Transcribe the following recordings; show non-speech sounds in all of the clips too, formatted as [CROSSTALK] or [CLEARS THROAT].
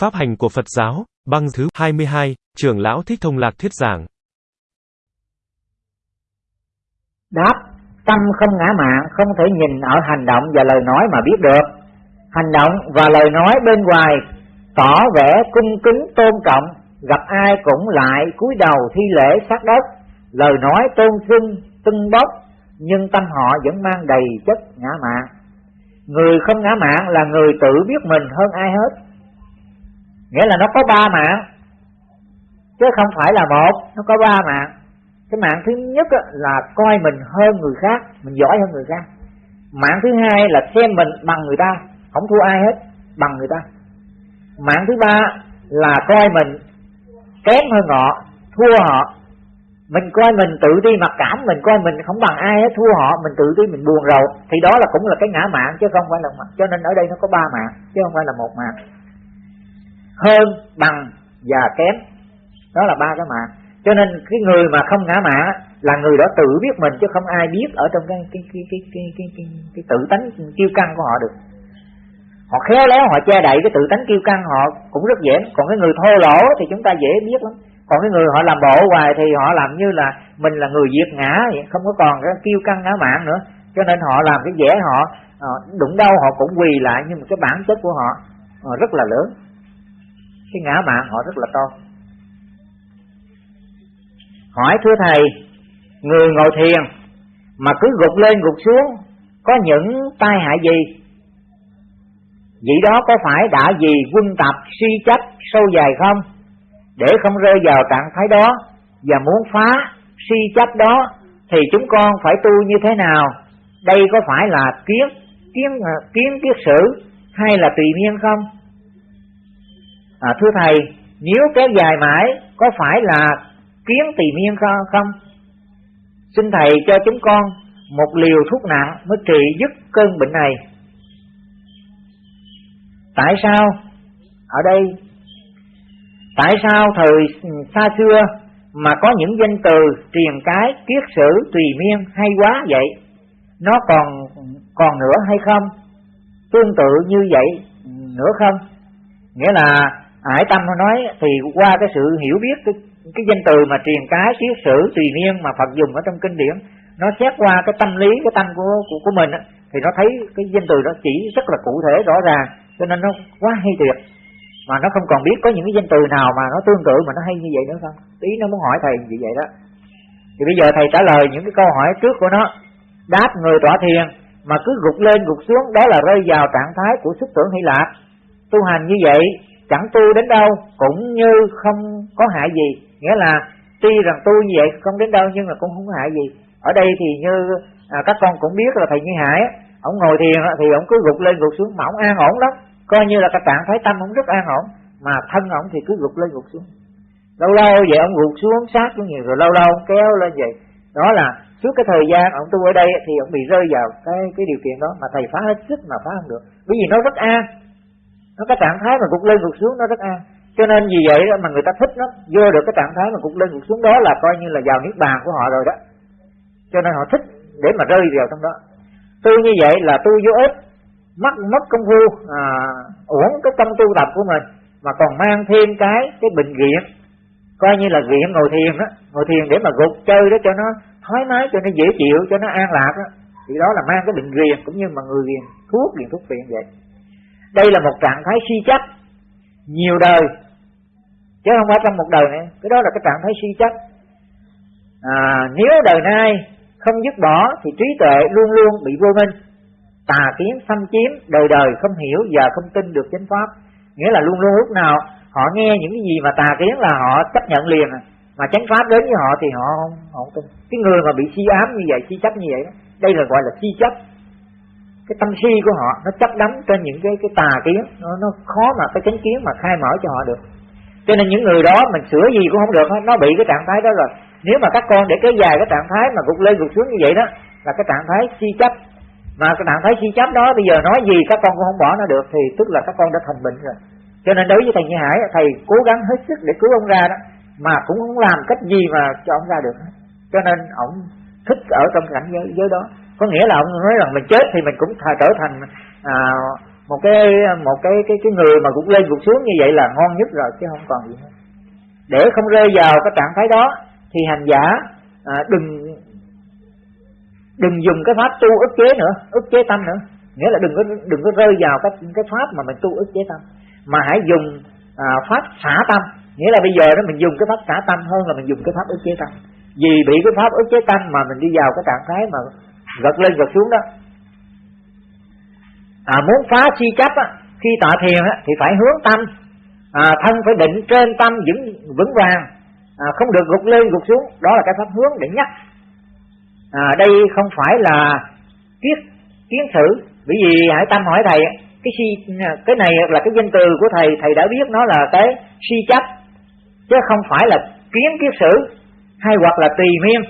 Pháp hành của Phật giáo, băng thứ 22, trưởng lão Thích Thông Lạc thuyết giảng. Đáp, tâm không ngã mạn không thể nhìn ở hành động và lời nói mà biết được. Hành động và lời nói bên ngoài tỏ vẻ cung kính tôn trọng, gặp ai cũng lại cúi đầu thi lễ sát đất, lời nói tôn xưng, tưng bốc, nhưng tâm họ vẫn mang đầy chất ngã mạn. Người không ngã mạn là người tự biết mình hơn ai hết. Nghĩa là nó có ba mạng, chứ không phải là một, nó có ba mạng. Cái mạng thứ nhất là coi mình hơn người khác, mình giỏi hơn người khác. Mạng thứ hai là xem mình bằng người ta, không thua ai hết, bằng người ta. Mạng thứ ba là coi mình kém hơn họ, thua họ. Mình coi mình tự ti mặc cảm, mình coi mình không bằng ai hết, thua họ, mình tự ti mình buồn rầu, thì đó là cũng là cái ngã mạng chứ không phải là mạng. Cho nên ở đây nó có ba mạng chứ không phải là một mạng. Hơn, bằng và kém, đó là ba cái mạng. Cho nên cái người mà không ngã mạng là người đó tự biết mình chứ không ai biết ở trong cái cái cái cái cái cái, cái, cái tự tánh kiêu căng của họ được. Họ khéo léo họ che đậy cái tự tánh kiêu căng họ cũng rất dễ. Còn cái người thô lỗ thì chúng ta dễ biết lắm. Còn cái người họ làm bộ hoài thì họ làm như là mình là người diệt ngã vậy không có còn cái kiêu căng ngã mạng nữa. Cho nên họ làm cái dễ họ ờ, đụng đâu họ cũng quỳ lại nhưng mà cái bản chất của họ ờ, rất là lớn cái ngã mạng họ rất là to hỏi thưa thầy, người ngồi thiền mà cứ gục lên gục xuống, có những tai hại gì Vậy đó có phải đã vì quân tập suy chấp sâu dài không? Để không rơi vào trạng thái đó và muốn phá suy chấp đó, thì chúng con phải tu như thế nào? Đây có phải là kiến kiến à, kiến kiết sử hay là tùy miên không? À, thưa thầy, nếu kéo dài mãi có phải là kiến tùy miên không? Xin thầy cho chúng con một liều thuốc nặng mới trị dứt cơn bệnh này. Tại sao? Ở đây Tại sao thời xa xưa mà có những danh từ truyền cái kiết sử tùy miên hay quá vậy? Nó còn còn nữa hay không? Tương tự như vậy nữa không? Nghĩa là Ải Tâm nó nói thì qua cái sự hiểu biết cái, cái danh từ mà truyền cái kiết sử tùy niên mà Phật dùng ở trong kinh điển nó xét qua cái tâm lý cái tâm của của, của mình á thì nó thấy cái danh từ đó chỉ rất là cụ thể rõ ràng cho nên nó quá hay tuyệt mà nó không còn biết có những cái danh từ nào mà nó tương tự mà nó hay như vậy nữa không tí nó muốn hỏi thầy như vậy đó. Thì bây giờ thầy trả lời những cái câu hỏi trước của nó. Đáp người tọa thiền mà cứ gục lên gục xuống đó là rơi vào trạng thái của sức tưởng hy lạc tu hành như vậy chẳng tu đến đâu cũng như không có hại gì. Nghĩa là tuy rằng tu như vậy không đến đâu nhưng mà cũng không có hại gì. Ở đây thì như à, các con cũng biết là thầy như hải ông ngồi thiền thì ông cứ gục lên gục xuống mà ông an ổn lắm. Coi như là cái trạng thái tâm ông rất an ổn mà thân ông thì cứ gục lên gục xuống. Lâu lâu vậy ông gục xuống sát xuống nhiều rồi lâu lâu ông kéo lên vậy. Đó là suốt cái thời gian ông tu ở đây thì ông bị rơi vào cái cái điều kiện đó mà thầy phá hết sức mà phá không được. Bởi vì nó rất an nó cái trạng thái mà gục lên gục xuống nó rất an. Cho nên vì vậy đó mà người ta thích nó vô được cái trạng thái mà gục lên gục xuống đó là coi như là vào niết bàn của họ rồi đó. Cho nên họ thích để mà rơi vào trong đó. Tôi như vậy là tu vô ích mất mất công phu à, uổng cái tâm tu tập của mình mà còn mang thêm cái cái bệnh viện coi như là viện ngồi thiền đó ngồi thiền để mà gục chơi đó cho nó thoải mái cho nó dễ chịu cho nó an lạc đó. Thì đó là mang cái bệnh viện cũng như mà người viện thuốc viện thuốc viện vậy đây là một trạng thái suy chấp nhiều đời. Chứ không phải trong một đời này cái đó là cái trạng thái suy chấp à, nếu đời nay không dứt bỏ thì trí tuệ luôn luôn bị vô minh. Tà kiến xâm chiếm đời đời không hiểu và không tin được chánh pháp. Nghĩa là luôn luôn lúc nào họ nghe những cái gì mà tà kiến là họ chấp nhận liền. Mà chánh pháp đến với họ thì họ không, họ không tin. Cái người mà bị suy ám như vậy suy chấp như vậy đó, đây là gọi là suy chấp cái tâm si của họ nó chấp đắm trên những cái cái tà kiến nó, nó khó mà cái chánh kiến mà khai mở cho họ được. Cho nên những người đó mình sửa gì cũng không được nó bị cái trạng thái đó rồi. Nếu mà các con để kéo dài cái trạng thái mà gục lên gục xuống như vậy đó là cái trạng thái si chấp. Mà cái trạng thái si chấp đó bây giờ nói gì các con cũng không bỏ nó được thì tức là các con đã thành bệnh rồi. Cho nên đối với thầy Như Hải thầy cố gắng hết sức để cứu ông ra đó mà cũng không làm cách gì mà cho ông ra được cho nên ông thích ở trong cảnh giới, giới đó có nghĩa là ông nói rằng mình chết thì mình cũng trở thành à, một cái một cái cái cái người mà gục lên gục xuống như vậy là ngon nhất rồi chứ không còn gì nữa để không rơi vào cái trạng thái đó thì hành giả à, đừng đừng dùng cái pháp tu ức chế nữa ức chế tâm nữa. Nghĩa là đừng có đừng có rơi vào cái cái pháp mà mình tu ức chế tâm mà hãy dùng à, pháp xả tâm. Nghĩa là bây giờ đó mình dùng cái pháp xả tâm hơn là mình dùng cái pháp ức chế tâm. Vì bị cái pháp ức chế tâm mà mình đi vào cái trạng thái mà gật lên gật xuống đó. À, muốn phá chi chấp á, khi tọa thiền á, thì phải hướng tâm. À, thân phải định trên tâm vững vững vàng. À, không được gục lên gục xuống. Đó là cái pháp hướng để nhắc. À, đây không phải là kiết kiến sử bởi vì hãy tâm hỏi thầy cái si cái này là cái danh từ của thầy. Thầy đã biết nó là cái si chấp. Chứ không phải là kiến kiết sử hay hoặc là tùy miên.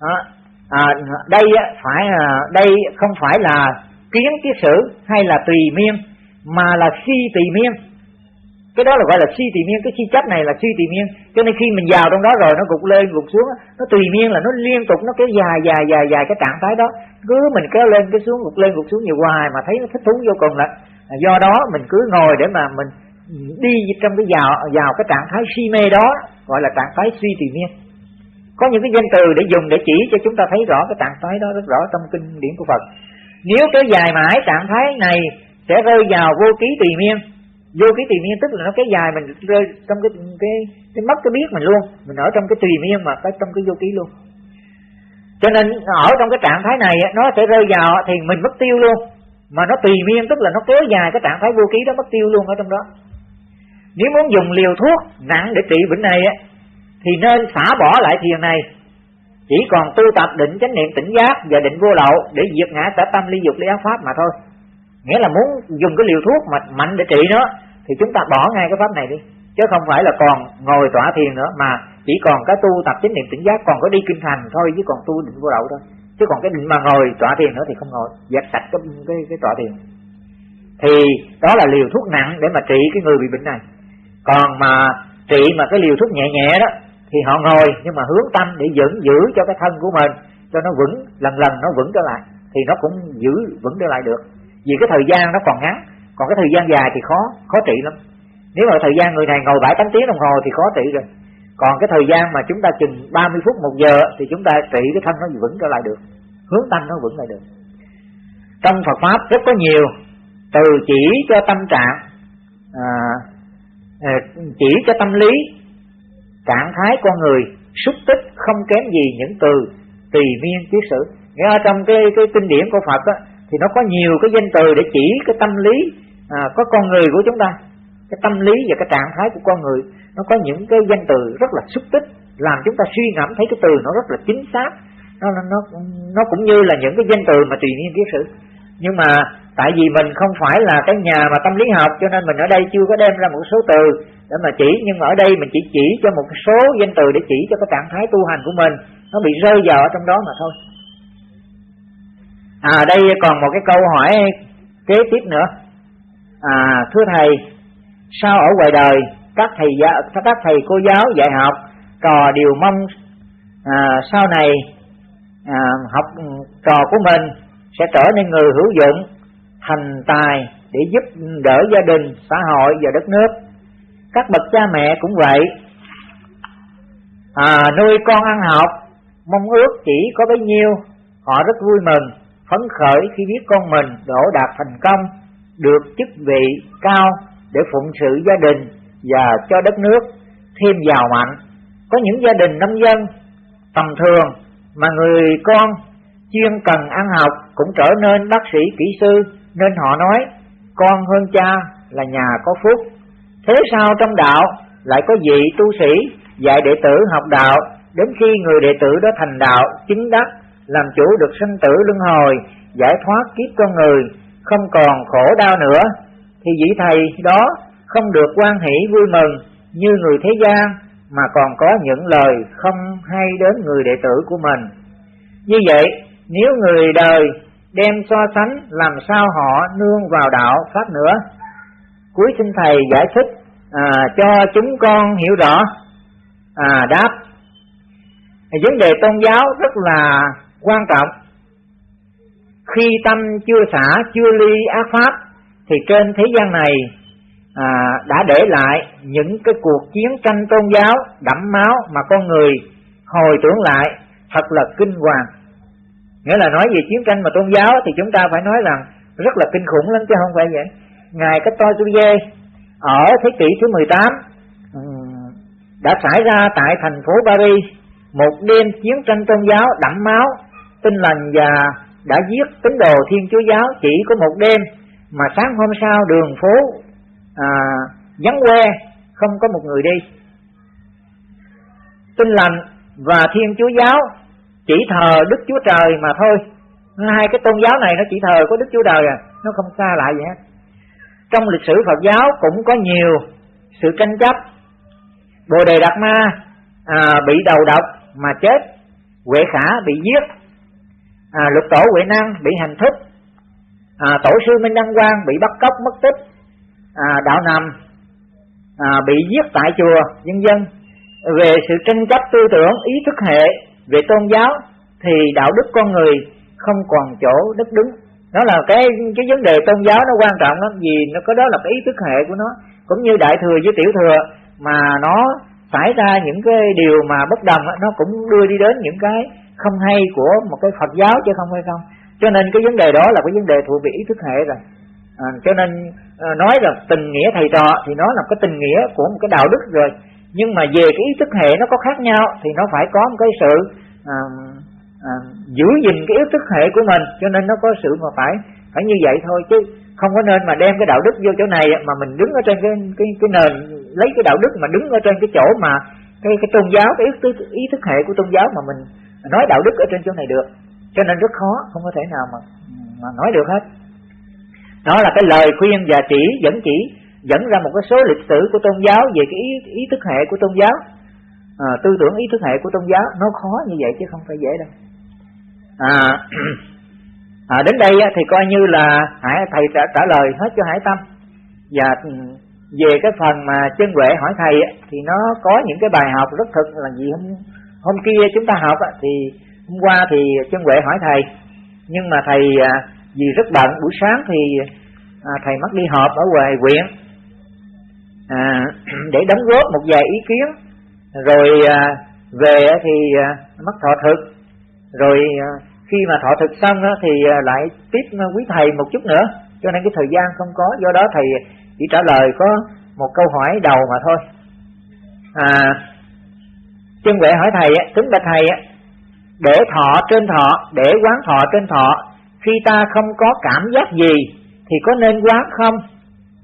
À, à, đây phải à, đây không phải là kiến tiết sử hay là tùy miên mà là si tùy miên cái đó là gọi là si tùy miên cái si chấp này là suy tùy miên cho nên khi mình vào trong đó rồi nó gục lên gục xuống nó tùy miên là nó liên tục nó kéo dài dài dài dài cái trạng thái đó. Cứ mình kéo lên cái xuống gục lên gục xuống nhiều hoài mà thấy nó thích thú vô cùng là do đó mình cứ ngồi để mà mình đi trong cái vào vào cái trạng thái si mê đó gọi là trạng thái suy tùy miên có những cái danh từ để dùng để chỉ cho chúng ta thấy rõ cái trạng thái đó, rất rõ trong kinh điển của Phật. Nếu kéo dài mãi, trạng thái này sẽ rơi vào vô ký tùy miên. Vô ký tùy miên tức là nó kéo dài mình rơi trong cái cái cái mất cái biết mình luôn. Mình ở trong cái tùy miên mà cái trong cái vô ký luôn. Cho nên ở trong cái trạng thái này nó sẽ rơi vào thì mình mất tiêu luôn. Mà nó tùy miên tức là nó kéo dài cái trạng thái vô ký đó, mất tiêu luôn ở trong đó. Nếu muốn dùng liều thuốc nặng để trị bệnh này thì nên xả bỏ lại thiền này. Chỉ còn tu tập định chánh niệm tỉnh giác và định vô lậu để diệt ngã sở tâm ly dục ly ác pháp mà thôi. Nghĩa là muốn dùng cái liều thuốc mà mạnh để trị nó thì chúng ta bỏ ngay cái pháp này đi. Chứ không phải là còn ngồi tỏa thiền nữa mà chỉ còn cái tu tập chánh niệm tỉnh giác còn có đi kinh thành thôi chứ còn tu định vô lậu thôi. Chứ còn cái định mà ngồi tỏa thiền nữa thì không ngồi dẹp sạch cái cái, cái tỏa thiền. Thì đó là liều thuốc nặng để mà trị cái người bị bệnh này. Còn mà trị mà cái liều thuốc nhẹ nhẹ đó thì họ ngồi nhưng mà hướng tâm để dẫn giữ cho cái thân của mình cho nó vững lần lần nó vững trở lại thì nó cũng giữ vững trở lại được. Vì cái thời gian nó còn ngắn còn cái thời gian dài thì khó khó trị lắm. Nếu mà thời gian người này ngồi bảy tám tiếng đồng hồ thì khó trị rồi. Còn cái thời gian mà chúng ta chừng 30 phút một giờ thì chúng ta trị cái thân nó vững trở lại được. Hướng tâm nó vững lại được. Trong Phật pháp rất có nhiều từ chỉ cho tâm trạng à, à chỉ cho tâm lý trạng thái con người xúc tích không kém gì những từ tùy miên chiếu sử. Nghĩa trong cái cái kinh điển của Phật á, thì nó có nhiều cái danh từ để chỉ cái tâm lý à, có con người của chúng ta cái tâm lý và cái trạng thái của con người. Nó có những cái danh từ rất là xúc tích làm chúng ta suy ngẫm thấy cái từ nó rất là chính xác. Nó nó nó cũng như là những cái danh từ mà tùy miên kiết sử. Nhưng mà tại vì mình không phải là cái nhà mà tâm lý học cho nên mình ở đây chưa có đem ra một số từ để mà chỉ nhưng mà ở đây mình chỉ chỉ cho một số danh từ để chỉ cho cái trạng thái tu hành của mình. Nó bị rơi vào ở trong đó mà thôi. À đây còn một cái câu hỏi kế tiếp nữa. À thưa thầy sao ở ngoài đời các thầy các thầy cô giáo dạy học trò đều mong à, sau này à, học trò của mình sẽ trở nên người hữu dụng thành tài để giúp đỡ gia đình xã hội và đất nước? Các bậc cha mẹ cũng vậy. À, nuôi con ăn học mong ước chỉ có bấy nhiêu họ rất vui mừng phấn khởi khi biết con mình đổ đạt thành công được chức vị cao để phụng sự gia đình và cho đất nước thêm giàu mạnh. Có những gia đình nông dân tầm thường mà người con chuyên cần ăn học cũng trở nên bác sĩ kỹ sư nên họ nói con hơn cha là nhà có phúc thế sao trong đạo lại có vị tu sĩ dạy đệ tử học đạo, đến khi người đệ tử đó thành đạo chính đắc, làm chủ được sinh tử luân hồi, giải thoát kiếp con người, không còn khổ đau nữa, thì vị thầy đó không được quan hỷ vui mừng như người thế gian, mà còn có những lời không hay đến người đệ tử của mình. Như vậy, nếu người đời đem so sánh làm sao họ nương vào đạo pháp nữa? Cuối xin thầy giải thích à, cho chúng con hiểu rõ à, đáp. Vấn đề tôn giáo rất là quan trọng. Khi tâm chưa xả chưa ly ác pháp thì trên thế gian này à, đã để lại những cái cuộc chiến tranh tôn giáo đẫm máu mà con người hồi tưởng lại thật là kinh hoàng. Nghĩa là nói về chiến tranh mà tôn giáo thì chúng ta phải nói rằng rất là kinh khủng lắm chứ không phải vậy. Ngài cái tôi dê ở thế kỷ thứ 18 ừ, đã xảy ra tại thành phố Paris một đêm chiến tranh tôn giáo đẫm máu tinh lành và đã giết tín đồ Thiên Chúa giáo chỉ có một đêm mà sáng hôm sau đường phố à, vắng que không có một người đi. Tinh lành và Thiên Chúa giáo chỉ thờ Đức Chúa Trời mà thôi. Hai cái tôn giáo này nó chỉ thờ có Đức Chúa Trời à nó không xa lại gì hết trong lịch sử Phật giáo cũng có nhiều sự tranh chấp. Bồ Đề Đạt Ma à, bị đầu độc mà chết Huệ Khả bị giết à, Lục Tổ Huệ Năng bị hành thức à, Tổ sư Minh Đăng Quang bị bắt cóc mất tích à, Đạo Nằm à, bị giết tại chùa dân dân Về sự tranh chấp tư tưởng ý thức hệ về tôn giáo Thì đạo đức con người không còn chỗ đất đứng nó là cái cái vấn đề tôn giáo nó quan trọng lắm vì nó có đó là cái ý thức hệ của nó. Cũng như đại thừa với tiểu thừa mà nó xảy ra những cái điều mà bất đồng nó cũng đưa đi đến những cái không hay của một cái Phật giáo chứ không hay không. Cho nên cái vấn đề đó là cái vấn đề thuộc về ý thức hệ rồi. À, cho nên à, nói là tình nghĩa thầy trò thì nó là cái tình nghĩa của một cái đạo đức rồi. Nhưng mà về cái ý thức hệ nó có khác nhau thì nó phải có một cái sự à, à, giữ gìn cái ý thức hệ của mình cho nên nó có sự mà phải phải như vậy thôi chứ không có nên mà đem cái đạo đức vô chỗ này mà mình đứng ở trên cái cái cái nền lấy cái đạo đức mà đứng ở trên cái chỗ mà cái cái tôn giáo cái ý thức, ý thức hệ của tôn giáo mà mình nói đạo đức ở trên chỗ này được. Cho nên rất khó không có thể nào mà mà nói được hết. Đó là cái lời khuyên và chỉ dẫn chỉ dẫn ra một cái số lịch sử của tôn giáo về cái ý, ý thức hệ của tôn giáo. À, tư tưởng ý thức hệ của tôn giáo nó khó như vậy chứ không phải dễ đâu à, [CLEARS THROAT] à đến đây thì coi như là hải thầy trả, trả lời hết cho hải tâm. Và về cái phần mà chân huệ hỏi thầy thì nó có những cái bài học rất thực là gì hôm hôm kia chúng ta học thì hôm qua thì chân huệ hỏi thầy. Nhưng mà thầy à, vì rất bận buổi sáng thì à, thầy mất đi họp ở ngoài huyện. À, [CLEARS THROAT] để đóng góp một vài ý kiến. Rồi à, về thì à, mất thọ thực rồi ờ, khi mà thọ thực xong đó, thì ờ, lại tiếp ờ, quý thầy một chút nữa. Cho nên cái thời gian không có. Do đó thầy chỉ trả lời có một câu hỏi đầu mà thôi. À chân huệ hỏi thầy kính bạch thầy để thọ trên thọ để quán thọ trên thọ khi ta không có cảm giác gì thì có nên quán không?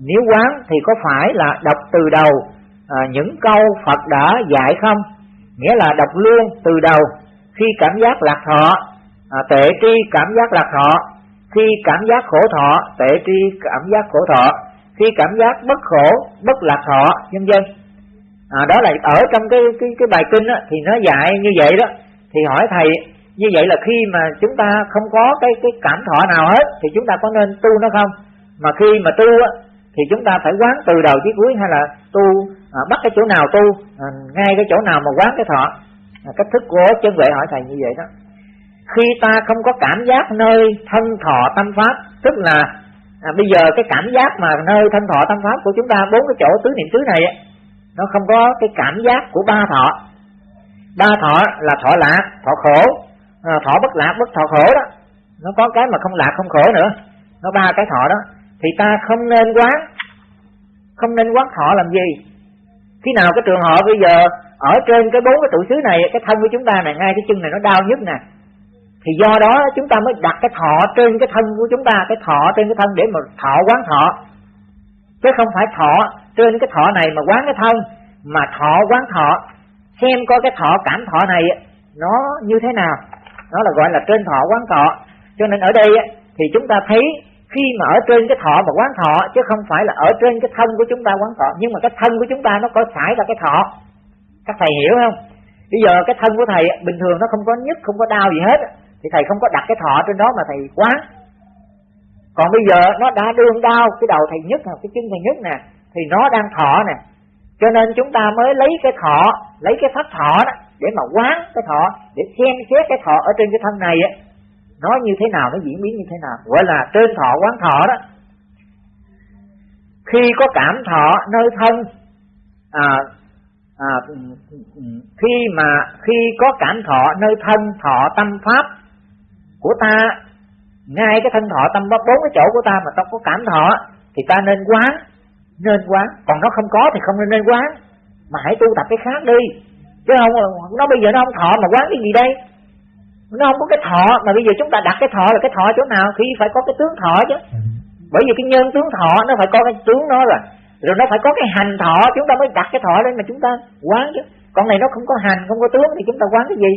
Nếu quán thì có phải là đọc từ đầu à, những câu Phật đã dạy không? Nghĩa là đọc luôn từ đầu khi cảm giác lạc thọ à, tệ tri cảm giác lạc thọ khi cảm giác khổ thọ tệ tri cảm giác khổ thọ khi cảm giác bất khổ bất lạc thọ nhân dân à, đó là ở trong cái cái cái bài kinh á, thì nó dạy như vậy đó. Thì hỏi thầy như vậy là khi mà chúng ta không có cái cái cảm thọ nào hết thì chúng ta có nên tu nó không? Mà khi mà tu á, thì chúng ta phải quán từ đầu chí cuối hay là tu à, bắt cái chỗ nào tu à, ngay cái chỗ nào mà quán cái thọ? À, cách thức của chân vệ hỏi thầy như vậy đó. Khi ta không có cảm giác nơi thân thọ tâm pháp tức là à, bây giờ cái cảm giác mà nơi thân thọ tâm pháp của chúng ta bốn cái chỗ tứ niệm xứ này nó không có cái cảm giác của ba thọ. Ba thọ là thọ lạc thọ khổ à, thọ bất lạc bất thọ khổ đó. Nó có cái mà không lạc không khổ nữa. Nó ba cái thọ đó. Thì ta không nên quán không nên quán thọ làm gì. Khi nào cái trường hợp bây giờ ở trên cái bốn cái tụ xứ này, cái thân của chúng ta này, ngay cái chân này nó đau nhất nè. Thì do đó chúng ta mới đặt cái thọ trên cái thân của chúng ta, cái thọ trên cái thân để mà thọ quán thọ. Chứ không phải thọ trên cái thọ này mà quán cái thân, mà thọ quán thọ. Xem coi cái thọ cảm thọ này nó như thế nào. Nó là gọi là trên thọ quán thọ. Cho nên ở đây thì chúng ta thấy khi mà ở trên cái thọ mà quán thọ, chứ không phải là ở trên cái thân của chúng ta quán thọ. Nhưng mà cái thân của chúng ta nó có xảy ra cái thọ các thầy hiểu không? Bây giờ cái thân của thầy bình thường nó không có nhức không có đau gì hết thì thầy không có đặt cái thọ trên đó mà thầy quán còn bây giờ nó đã đương đau cái đầu thầy nhức cái chân thầy nhức nè thì nó đang thọ nè. Cho nên chúng ta mới lấy cái thọ lấy cái pháp thọ đó để mà quán cái thọ để xem xét cái thọ ở trên cái thân này á. Nó như thế nào nó diễn biến như thế nào? Gọi là trên thọ quán thọ đó. Khi có cảm thọ nơi thân à, à, khi mà khi có cảm thọ nơi thân thọ tâm pháp của ta ngay cái thân thọ tâm pháp bốn cái chỗ của ta mà ta có cảm thọ thì ta nên quán nên quán. Còn nó không có thì không nên nên quán. Mà hãy tu tập cái khác đi. Chứ không nó bây giờ nó không thọ mà quán cái gì đây? Nó không có cái thọ mà bây giờ chúng ta đặt cái thọ là cái thọ chỗ nào? Khi phải có cái tướng thọ chứ. Bởi vì cái nhân tướng thọ nó phải có cái tướng nó rồi rồi nó phải có cái hành thọ chúng ta mới đặt cái thọ lên mà chúng ta quán chứ con này nó không có hành không có tướng thì chúng ta quán cái gì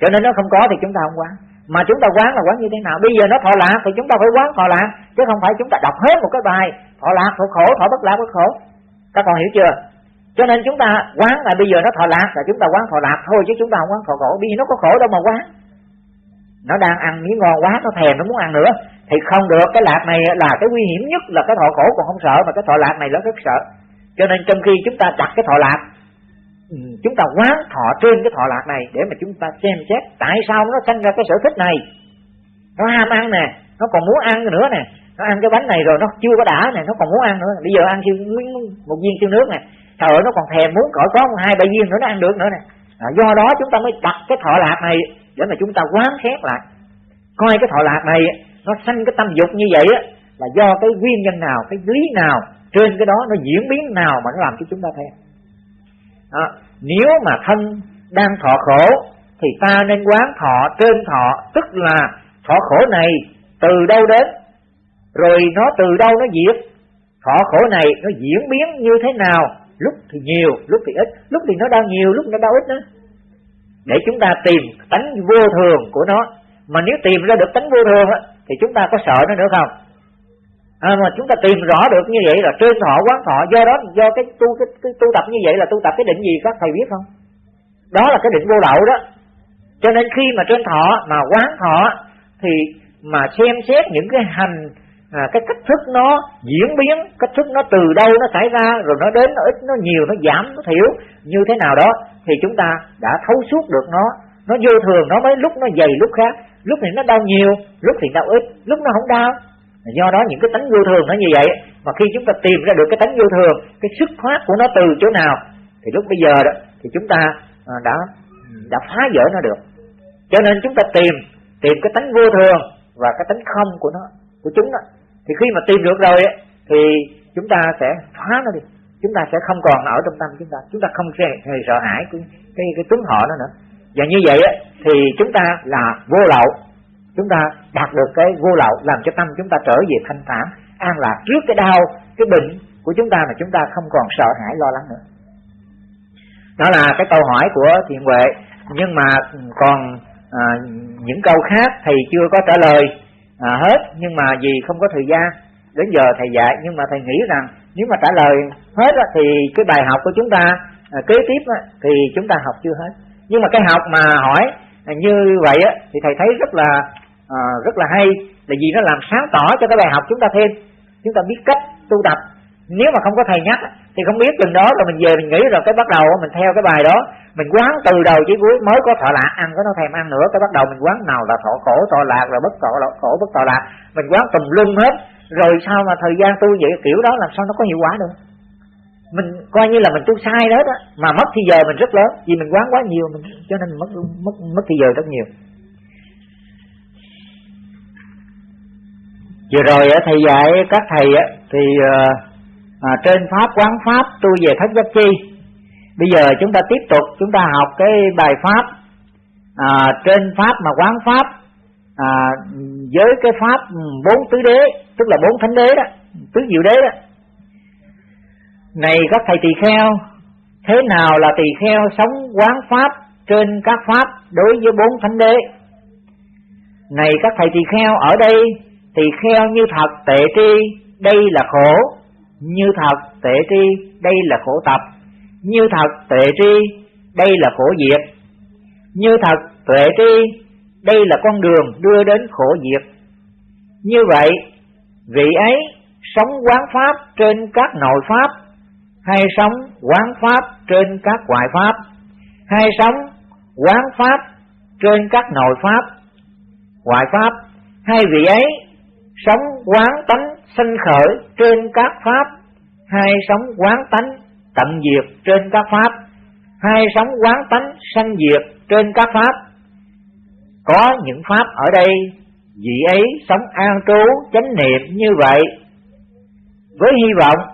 cho nên nó không có thì chúng ta không quán mà chúng ta quán là quán như thế nào bây giờ nó thọ lạc thì chúng ta phải quán thọ lạc chứ không phải chúng ta đọc hết một cái bài thọ lạc thọ khổ thọ bất lạc bất khổ các con hiểu chưa cho nên chúng ta quán là bây giờ nó thọ lạc là chúng ta quán thọ lạc thôi chứ chúng ta không quán thọ khổ bây giờ nó có khổ đâu mà quán nó đang ăn miếng ngon quá nó thèm nó muốn ăn nữa thì không được cái lạc này là cái nguy hiểm nhất là cái thọ khổ còn không sợ mà cái thọ lạc này nó rất sợ. Cho nên trong khi chúng ta đặt cái thọ lạc ừ, chúng ta quán thọ trên cái thọ lạc này để mà chúng ta xem xét tại sao nó sinh ra cái sở thích này. Nó ham ăn nè nó còn muốn ăn nữa nè. Nó ăn cái bánh này rồi nó chưa có đã nè nó còn muốn ăn nữa. Bây giờ ăn siêu một viên siêu nước nè. Trời ơi nó còn thèm muốn cỡ có hai ba viên nữa nó ăn được nữa nè. À, do đó chúng ta mới đặt cái thọ lạc này để mà chúng ta quán xét lại. Coi cái thọ lạc này nó sanh cái tâm dục như vậy á, là do cái nguyên nhân nào, cái lý nào trên cái đó nó diễn biến nào mà nó làm cho chúng ta theo đó. nếu mà thân đang thọ khổ thì ta nên quán thọ trên thọ, tức là thọ khổ này từ đâu đến? Rồi nó từ đâu nó diệt? Thọ khổ này nó diễn biến như thế nào? Lúc thì nhiều, lúc thì ít, lúc thì nó đau nhiều, lúc nó đau ít nữa. Để chúng ta tìm tánh vô thường của nó. Mà nếu tìm ra được tánh vô thường á thì chúng ta có sợ nó nữa không? À, mà chúng ta tìm rõ được như vậy là trên thọ quán thọ do đó do cái tu cái, cái tu tập như vậy là tu tập cái định gì các thầy biết không? Đó là cái định vô lậu đó. Cho nên khi mà trên thọ mà quán thọ thì mà xem xét những cái hành à, cái cách thức nó diễn biến cách thức nó từ đâu nó xảy ra rồi nó đến nó ít nó nhiều nó giảm nó thiểu như thế nào đó thì chúng ta đã thấu suốt được nó. Nó vô thường nó mới lúc nó dày lúc khác lúc thì nó đau nhiều lúc thì đau ít lúc nó không đau. Do đó những cái tánh vô thường nó như vậy mà khi chúng ta tìm ra được cái tánh vô thường cái sức thoát của nó từ chỗ nào thì lúc bây giờ đó thì chúng ta à, đã đã phá vỡ nó được. Cho nên chúng ta tìm tìm cái tánh vô thường và cái tánh không của nó của chúng đó. Thì khi mà tìm được rồi ấy, thì chúng ta sẽ phá nó đi. Chúng ta sẽ không còn ở trong tâm chúng ta. Chúng ta không hề sợ hãi cái cái, cái tướng họ nó nữa và như vậy thì chúng ta là vô lậu. Chúng ta đạt được cái vô lậu làm cho tâm chúng ta trở về thanh thản an lạc trước cái đau cái bệnh của chúng ta mà chúng ta không còn sợ hãi lo lắng nữa. Đó là cái câu hỏi của thiện huệ. Nhưng mà còn à, những câu khác thầy chưa có trả lời à, hết. Nhưng mà vì không có thời gian đến giờ thầy dạy nhưng mà thầy nghĩ rằng nếu mà trả lời hết thì cái bài học của chúng ta à, kế tiếp thì chúng ta học chưa hết nhưng mà cái học mà hỏi như vậy á, thì thầy thấy rất là à, rất là hay. Là vì nó làm sáng tỏ cho cái bài học chúng ta thêm. Chúng ta biết cách tu tập. Nếu mà không có thầy nhắc thì không biết chừng đó rồi mình về mình nghĩ rồi cái bắt đầu mình theo cái bài đó. Mình quán từ đầu chí cuối mới có thọ lạc ăn có nó thèm ăn nữa cái bắt đầu mình quán nào là thọ khổ thọ lạc rồi bất thọ khổ bất thọ lạc. Mình quán tùm lum hết. Rồi sao mà thời gian tu vậy kiểu đó làm sao nó có hiệu quả được? Mình coi như là mình tu sai đó đó. Mà mất thì giờ mình rất lớn. Vì mình quán quá nhiều mình cho nên mất mất mất thì giờ rất nhiều. Vừa rồi thầy dạy các thầy thì ờ, à, trên pháp quán pháp tu về thất giác chi. Bây giờ chúng ta tiếp tục chúng ta học cái bài pháp. À, trên pháp mà quán pháp à, với cái pháp bốn tứ đế tức là bốn thánh đế đó tứ diệu đế đó này các thầy tỳ kheo, thế nào là tỳ kheo sống quán pháp trên các pháp đối với bốn thánh đế? Này các thầy tỳ kheo, ở đây tỳ kheo như thật tệ tri, đây là khổ. Như thật tệ tri, đây là khổ tập. Như thật tệ tri, đây là khổ diệt. Như thật tuệ tri, đây là con đường đưa đến khổ diệt. Như vậy, vị ấy sống quán pháp trên các nội pháp hay sống quán pháp trên các ngoại pháp. Hay sống quán pháp trên các nội pháp. Ngoại pháp, hai vị ấy sống quán tánh sinh khởi trên các pháp. Hay sống quán tánh tận diệt trên các pháp. Hay sống quán tánh sanh diệt trên các pháp. Có những pháp ở đây, vị ấy sống an trú chánh niệm như vậy. Với hy vọng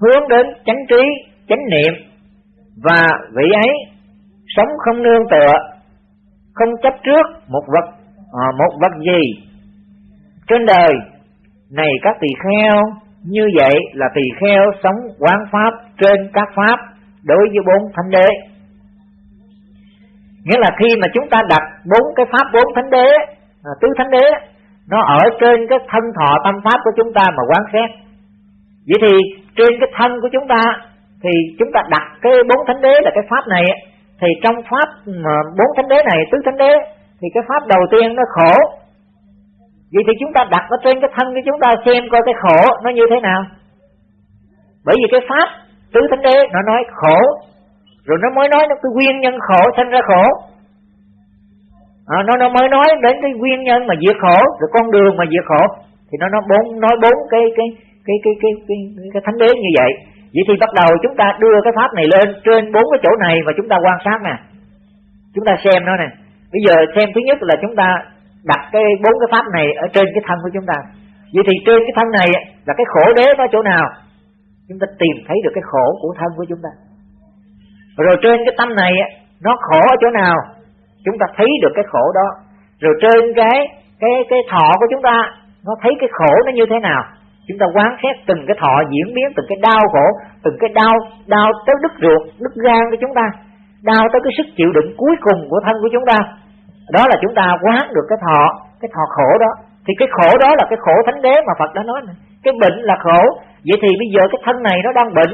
hướng đến chánh trí chánh niệm. Và vị ấy sống không nương tựa không chấp trước một vật à, một vật gì. Trên đời này các tỳ kheo như vậy là tỳ kheo sống quán pháp trên các pháp đối với bốn thánh đế. Nghĩa là khi mà chúng ta đặt bốn cái pháp bốn thánh đế à, tứ thánh đế nó ở trên cái thân thọ tâm pháp của chúng ta mà quán xét. Vậy thì trên cái thân của chúng ta thì chúng ta đặt cái bốn thánh đế là cái pháp này thì trong pháp bốn thánh đế này tứ thánh đế thì cái pháp đầu tiên nó khổ. Vậy thì chúng ta đặt nó trên cái thân của chúng ta xem coi cái khổ nó như thế nào. Bởi vì cái pháp tứ thánh đế nó nói khổ rồi nó mới nói nó cái nguyên nhân khổ sinh ra khổ. À, nó nó mới nói đến cái nguyên nhân mà diệt khổ rồi con đường mà diệt khổ. Thì nó nói bốn nói bốn cái cái cái cái cái cái, cái, cái thánh đế như vậy. Vậy thì bắt đầu chúng ta đưa cái pháp này lên trên bốn cái chỗ này và chúng ta quan sát nè. Chúng ta xem nó nè. Bây giờ xem thứ nhất là chúng ta đặt cái bốn cái pháp này ở trên cái thân của chúng ta. Vậy thì trên cái thân này là cái khổ đế có chỗ nào? Chúng ta tìm thấy được cái khổ của thân của chúng ta. Rồi trên cái tâm này nó khổ ở chỗ nào? Chúng ta thấy được cái khổ đó. Rồi trên cái cái cái thọ của chúng ta nó thấy cái khổ nó như thế nào? Chúng ta quán xét từng cái thọ diễn biến, từng cái đau khổ, từng cái đau đau tới đứt ruột, đứt gan của chúng ta, đau tới cái sức chịu đựng cuối cùng của thân của chúng ta. Đó là chúng ta quán được cái thọ cái thọ khổ đó. Thì cái khổ đó là cái khổ thánh đế mà Phật đã nói này. cái bệnh là khổ. Vậy thì bây giờ cái thân này nó đang bệnh,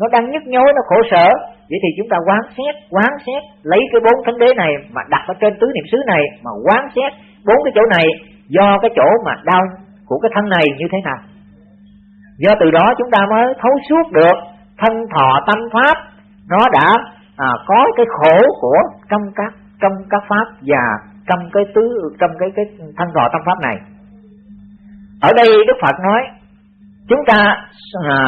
nó đang nhức nhối, nó khổ sở. Vậy thì chúng ta quán xét quán xét, lấy cái bốn thánh đế này mà đặt ở trên tứ niệm xứ này mà quán xét bốn cái chỗ này do cái chỗ mà đau của cái thân này như thế nào do từ đó chúng ta mới thấu suốt được thân thọ tâm pháp. Nó đã à, có cái khổ của trong các trong các pháp và trong cái tứ trong cái cái thân thọ tâm pháp này. Ở đây đức phật nói chúng ta à,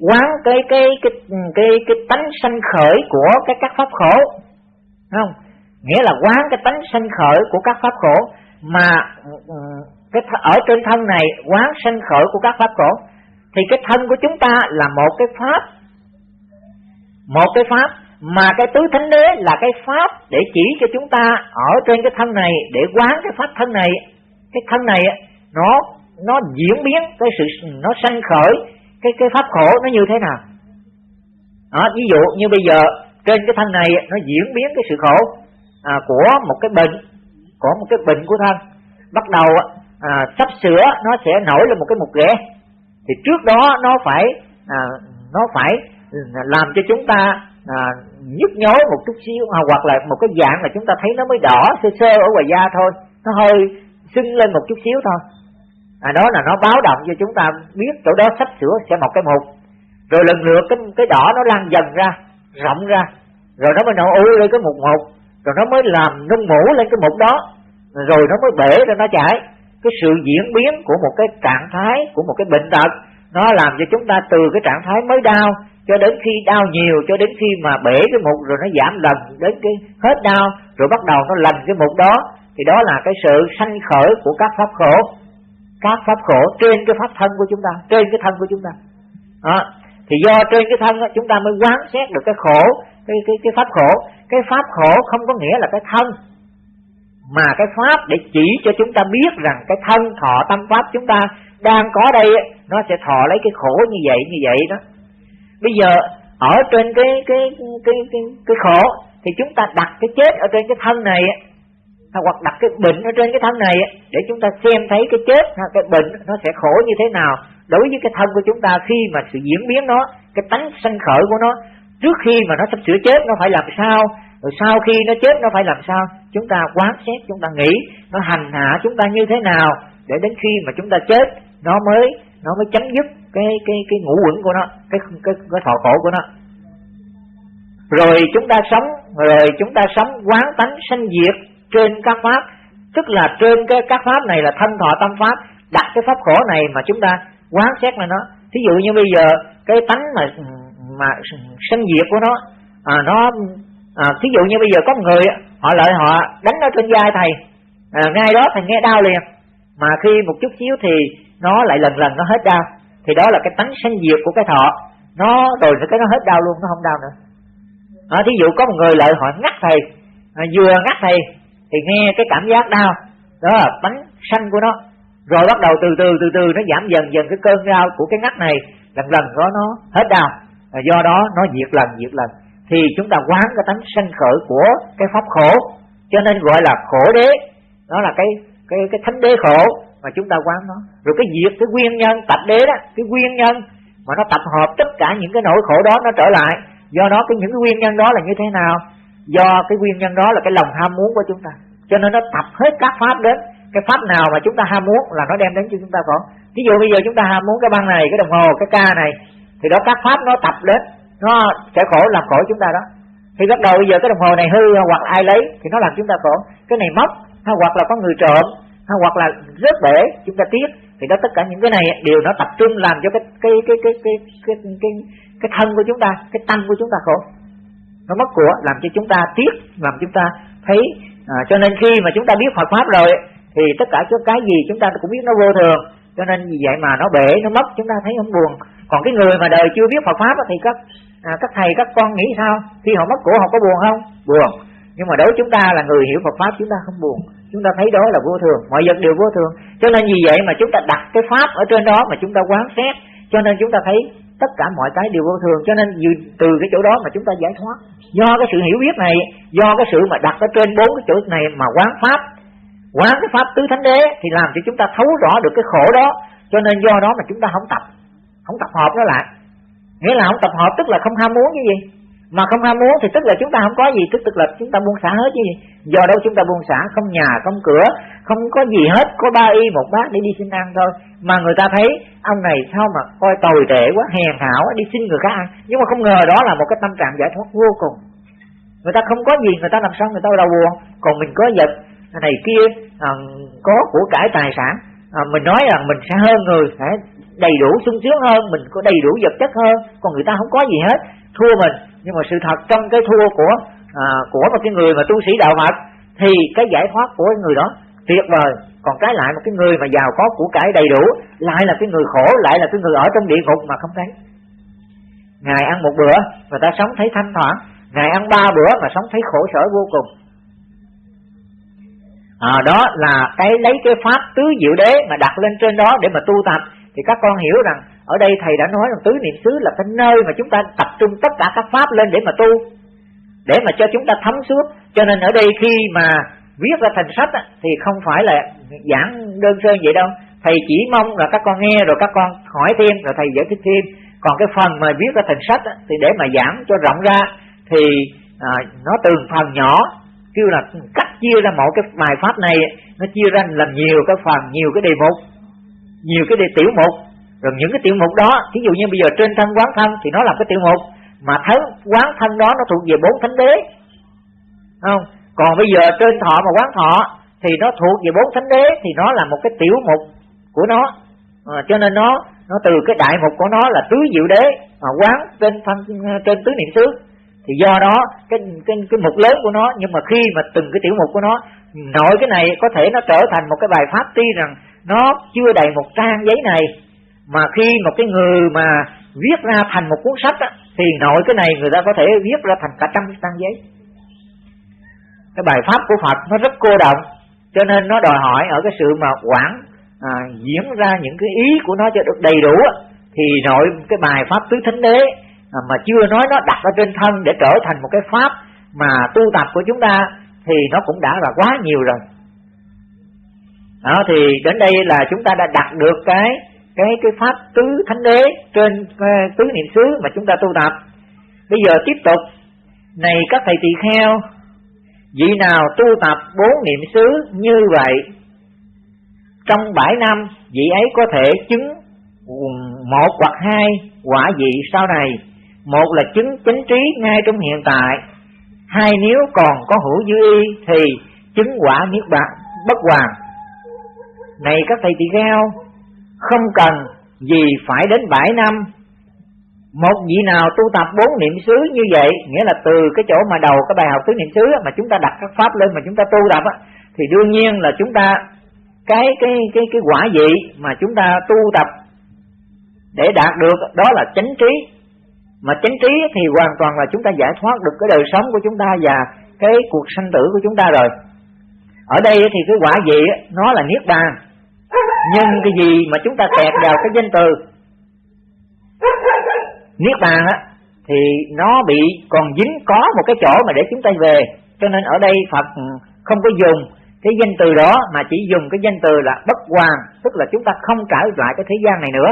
quán cái cái cái cái cái tánh sanh khởi của cái các pháp khổ. Không? Nghĩa là quán cái tánh sanh khởi của các pháp khổ mà ừ, cái ở trên thân này quán sanh khởi của các pháp khổ thì cái thân của chúng ta là một cái pháp. Một cái pháp mà cái tứ thánh đế là cái pháp để chỉ cho chúng ta ở trên cái thân này để quán cái pháp thân này. Cái thân này nó nó diễn biến cái sự nó sanh khởi. Cái cái pháp khổ nó như thế nào? Đó, ví dụ như bây giờ trên cái thân này nó diễn biến cái sự khổ à, của một cái bệnh của một cái bệnh của thân. Bắt đầu à, sắp sửa nó sẽ nổi lên một cái mục ghẻ thì trước đó nó phải à, nó phải làm cho chúng ta à, nhức nhối một chút xíu à, hoặc là một cái dạng là chúng ta thấy nó mới đỏ sơ sơ ở ngoài da thôi. Nó hơi sưng lên một chút xíu thôi. À, đó là nó báo động cho chúng ta biết chỗ đó sắp sửa sẽ một cái mục rồi lần lượt cái cái đỏ nó lan dần ra rộng ra. Rồi nó mới nổ ui lên cái mục một rồi nó mới làm nung mũ lên cái mục đó. Rồi nó mới bể ra nó chảy cái sự diễn biến của một cái trạng thái của một cái bệnh tật nó làm cho chúng ta từ cái trạng thái mới đau cho đến khi đau nhiều cho đến khi mà bể cái mục rồi nó giảm lần đến cái hết đau rồi bắt đầu nó lành cái mục đó. Thì đó là cái sự sanh khởi của các pháp khổ. Các pháp khổ trên cái pháp thân của chúng ta trên cái thân của chúng ta. Đó. thì do trên cái thân đó, chúng ta mới quán xét được cái khổ cái cái cái pháp khổ. Cái pháp khổ không có nghĩa là cái thân mà cái pháp để chỉ cho chúng ta biết rằng cái thân thọ tâm pháp chúng ta đang có đây nó sẽ thọ lấy cái khổ như vậy như vậy đó. Bây giờ, ở trên cái cái cái cái cái khổ, thì chúng ta đặt cái chết ở trên cái thân này hoặc đặt cái bệnh ở trên cái thân này để chúng ta xem thấy cái chết, cái bệnh nó sẽ khổ như thế nào. Đối với cái thân của chúng ta, khi mà sự diễn biến nó, cái tánh sanh khởi của nó, trước khi mà nó sắp sửa chết, nó phải làm sao? Rồi sau khi nó chết nó phải làm sao? Chúng ta quán xét chúng ta nghĩ nó hành hạ chúng ta như thế nào để đến khi mà chúng ta chết nó mới nó mới chấm dứt cái cái cái ngũ quẩn của nó cái cái cái thọ khổ của nó. Rồi chúng ta sống rồi chúng ta sống quán tánh sanh diệt trên các pháp. Tức là trên cái các pháp này là thân thọ tâm pháp đặt cái pháp khổ này mà chúng ta quán xét là nó. Thí dụ như bây giờ cái tánh mà mà sanh diệt của nó à, nó à, thí dụ như bây giờ có một người họ lợi họ đánh nó trên vai thầy. À, ngay đó thầy nghe đau liền. Mà khi một chút xíu thì nó lại lần lần nó hết đau. Thì đó là cái tánh sanh diệt của cái thọ. Nó rồi cái nó hết đau luôn nó không đau nữa. À, thí dụ có một người lợi họ ngắt thầy à, vừa ngắt thầy thì nghe cái cảm giác đau. Đó là tánh sanh của nó. Rồi bắt đầu từ từ từ từ nó giảm dần dần cái cơn đau của cái ngắt này lần lần đó nó hết đau. Và do đó nó diệt lần diệt lần thì chúng ta quán cái tánh sanh khởi của cái pháp khổ. Cho nên gọi là khổ đế. Đó là cái cái cái thánh đế khổ mà chúng ta quán nó. Rồi cái diệt cái nguyên nhân tập đế đó, cái nguyên nhân mà nó tập hợp tất cả những cái nỗi khổ đó nó trở lại. Do đó cái những cái nguyên nhân đó là như thế nào? Do cái nguyên nhân đó là cái lòng ham muốn của chúng ta. Cho nên nó tập hết các pháp đến. Cái pháp nào mà chúng ta ham muốn là nó đem đến cho chúng ta khổ. Ví dụ bây giờ chúng ta ham muốn cái băng này, cái đồng hồ, cái ca này, thì đó các pháp nó tập đến nó sẽ khổ làm khổ chúng ta đó. Thì bắt đầu bây giờ cái đồng hồ này hư hoặc ai lấy thì nó làm chúng ta khổ. Cái này mất hay hoặc là có người trộm hay hoặc là rớt bể chúng ta tiếc. Thì đó tất cả những cái này đều nó tập trung làm cho cái cái cái cái cái cái cái, cái, cái thân của chúng ta cái tâm của chúng ta khổ. Nó mất của làm cho chúng ta tiếc làm chúng ta thấy à, cho nên khi mà chúng ta biết Phật pháp rồi thì tất cả cái gì chúng ta cũng biết nó vô thường. Cho nên vì vậy mà nó bể nó mất chúng ta thấy không buồn. Còn cái người mà đời chưa biết Phật pháp thì các à, các thầy các con nghĩ sao? Khi họ mất của họ có buồn không? Buồn. Nhưng mà đối với chúng ta là người hiểu Phật pháp chúng ta không buồn. Chúng ta thấy đó là vô thường. Mọi vật đều vô thường. Cho nên vì vậy mà chúng ta đặt cái pháp ở trên đó mà chúng ta quán xét. Cho nên chúng ta thấy tất cả mọi cái đều vô thường. Cho nên từ cái chỗ đó mà chúng ta giải thoát. Do cái sự hiểu biết này do cái sự mà đặt ở trên bốn cái chỗ này mà quán pháp quán cái pháp tứ thánh đế thì làm cho chúng ta thấu rõ được cái khổ đó. Cho nên do đó mà chúng ta không tập không tập hợp nó lại nghĩa là không tập hợp tức là không ham muốn cái gì. Mà không ham muốn thì tức là chúng ta không có gì tức tức là chúng ta buông xả hết chứ gì. Do đâu chúng ta buông xả? Không nhà không cửa không có gì hết. Có ba y một bát để đi xin ăn thôi. Mà người ta thấy ông này sao mà coi tồi tệ quá hèn hảo đi xin người khác ăn. Nhưng mà không ngờ đó là một cái tâm trạng giải thoát vô cùng. Người ta không có gì người ta làm sao người ta đau buồn. Còn mình có vật này kia à, có của cải tài sản. À, mình nói rằng mình sẽ hơn người sẽ đầy đủ sung sướng hơn mình có đầy đủ vật chất hơn còn người ta không có gì hết. Thua mình nhưng mà sự thật trong cái thua của à, của một cái người mà tu sĩ đạo Phật thì cái giải thoát của người đó tuyệt vời. Còn cái lại một cái người mà giàu có của cải đầy đủ lại là cái người khổ lại là cái người ở trong địa ngục mà không thấy. Ngày ăn một bữa mà ta sống thấy thanh thoảng ngày ăn ba bữa mà sống thấy khổ sở vô cùng. À, đó là cái lấy cái pháp tứ diệu đế mà đặt lên trên đó để mà tu tập thì các con hiểu rằng ở đây thầy đã nói rằng tứ niệm xứ là cái nơi mà chúng ta tập trung tất cả các pháp lên để mà tu để mà cho chúng ta thấm suốt. Cho nên ở đây khi mà viết ra thành sách thì không phải là giảng đơn sơ vậy đâu. Thầy chỉ mong là các con nghe rồi các con hỏi thêm rồi thầy giải thích thêm. Còn cái phần mà viết ra thành sách thì để mà giảng cho rộng ra thì à, nó từng phần nhỏ kêu là cách chia ra một cái bài pháp này nó chia ra làm nhiều cái phần nhiều cái đề mục nhiều cái tiểu mục. Rồi những cái tiểu mục đó ví dụ như bây giờ trên thân quán thân thì nó là cái tiểu mục mà thân quán thân đó nó thuộc về bốn thánh đế. Không? Còn bây giờ trên thọ mà quán thọ thì nó thuộc về bốn thánh đế thì nó là một cái tiểu mục của nó. À, cho nên nó nó từ cái đại mục của nó là tứ diệu đế mà quán trên thân trên tứ niệm xứ. Thì do đó cái cái cái mục lớn của nó nhưng mà khi mà từng cái tiểu mục của nó nội cái này có thể nó trở thành một cái bài pháp tuy rằng nó chưa đầy một trang giấy này. Mà khi một cái người mà viết ra thành một cuốn sách á, thì nội cái này người ta có thể viết ra thành cả trăm trang giấy. Cái bài pháp của Phật nó rất cô động cho nên nó đòi hỏi ở cái sự mà quản à, diễn ra những cái ý của nó cho được đầy đủ thì nội cái bài pháp tứ thánh đế à, mà chưa nói nó đặt ở trên thân để trở thành một cái pháp mà tu tập của chúng ta thì nó cũng đã là quá nhiều rồi đó thì đến đây là chúng ta đã đặt được cái cái cái pháp tứ thánh đế trên uh, tứ niệm xứ mà chúng ta tu tập. Bây giờ tiếp tục. Này các thầy tỳ kheo vị nào tu tập bốn niệm xứ như vậy trong bảy năm vị ấy có thể chứng một hoặc hai quả vị sau này. Một là chứng chánh trí ngay trong hiện tại. Hai nếu còn có hữu dư y thì chứng quả niết bàn bất hoàng này các thầy tỳ kheo, không cần gì phải đến bảy năm. Một vị nào tu tập bốn niệm xứ như vậy, nghĩa là từ cái chỗ mà đầu cái bài học tứ niệm xứ mà chúng ta đặt các pháp lên mà chúng ta tu tập thì đương nhiên là chúng ta, cái cái cái cái quả vị mà chúng ta tu tập để đạt được đó là chánh trí. Mà chánh trí thì hoàn toàn là chúng ta giải thoát được cái đời sống của chúng ta và cái cuộc sanh tử của chúng ta rồi. Ở đây thì cái quả vị nó là niết bàn nhưng cái gì mà chúng ta kẹt vào cái danh từ? Niết bàn á thì nó bị còn dính có một cái chỗ mà để chúng ta về. Cho nên ở đây phật không có dùng cái danh từ đó mà chỉ dùng cái danh từ là bất hoàn tức là chúng ta không trở lại cái thế gian này nữa.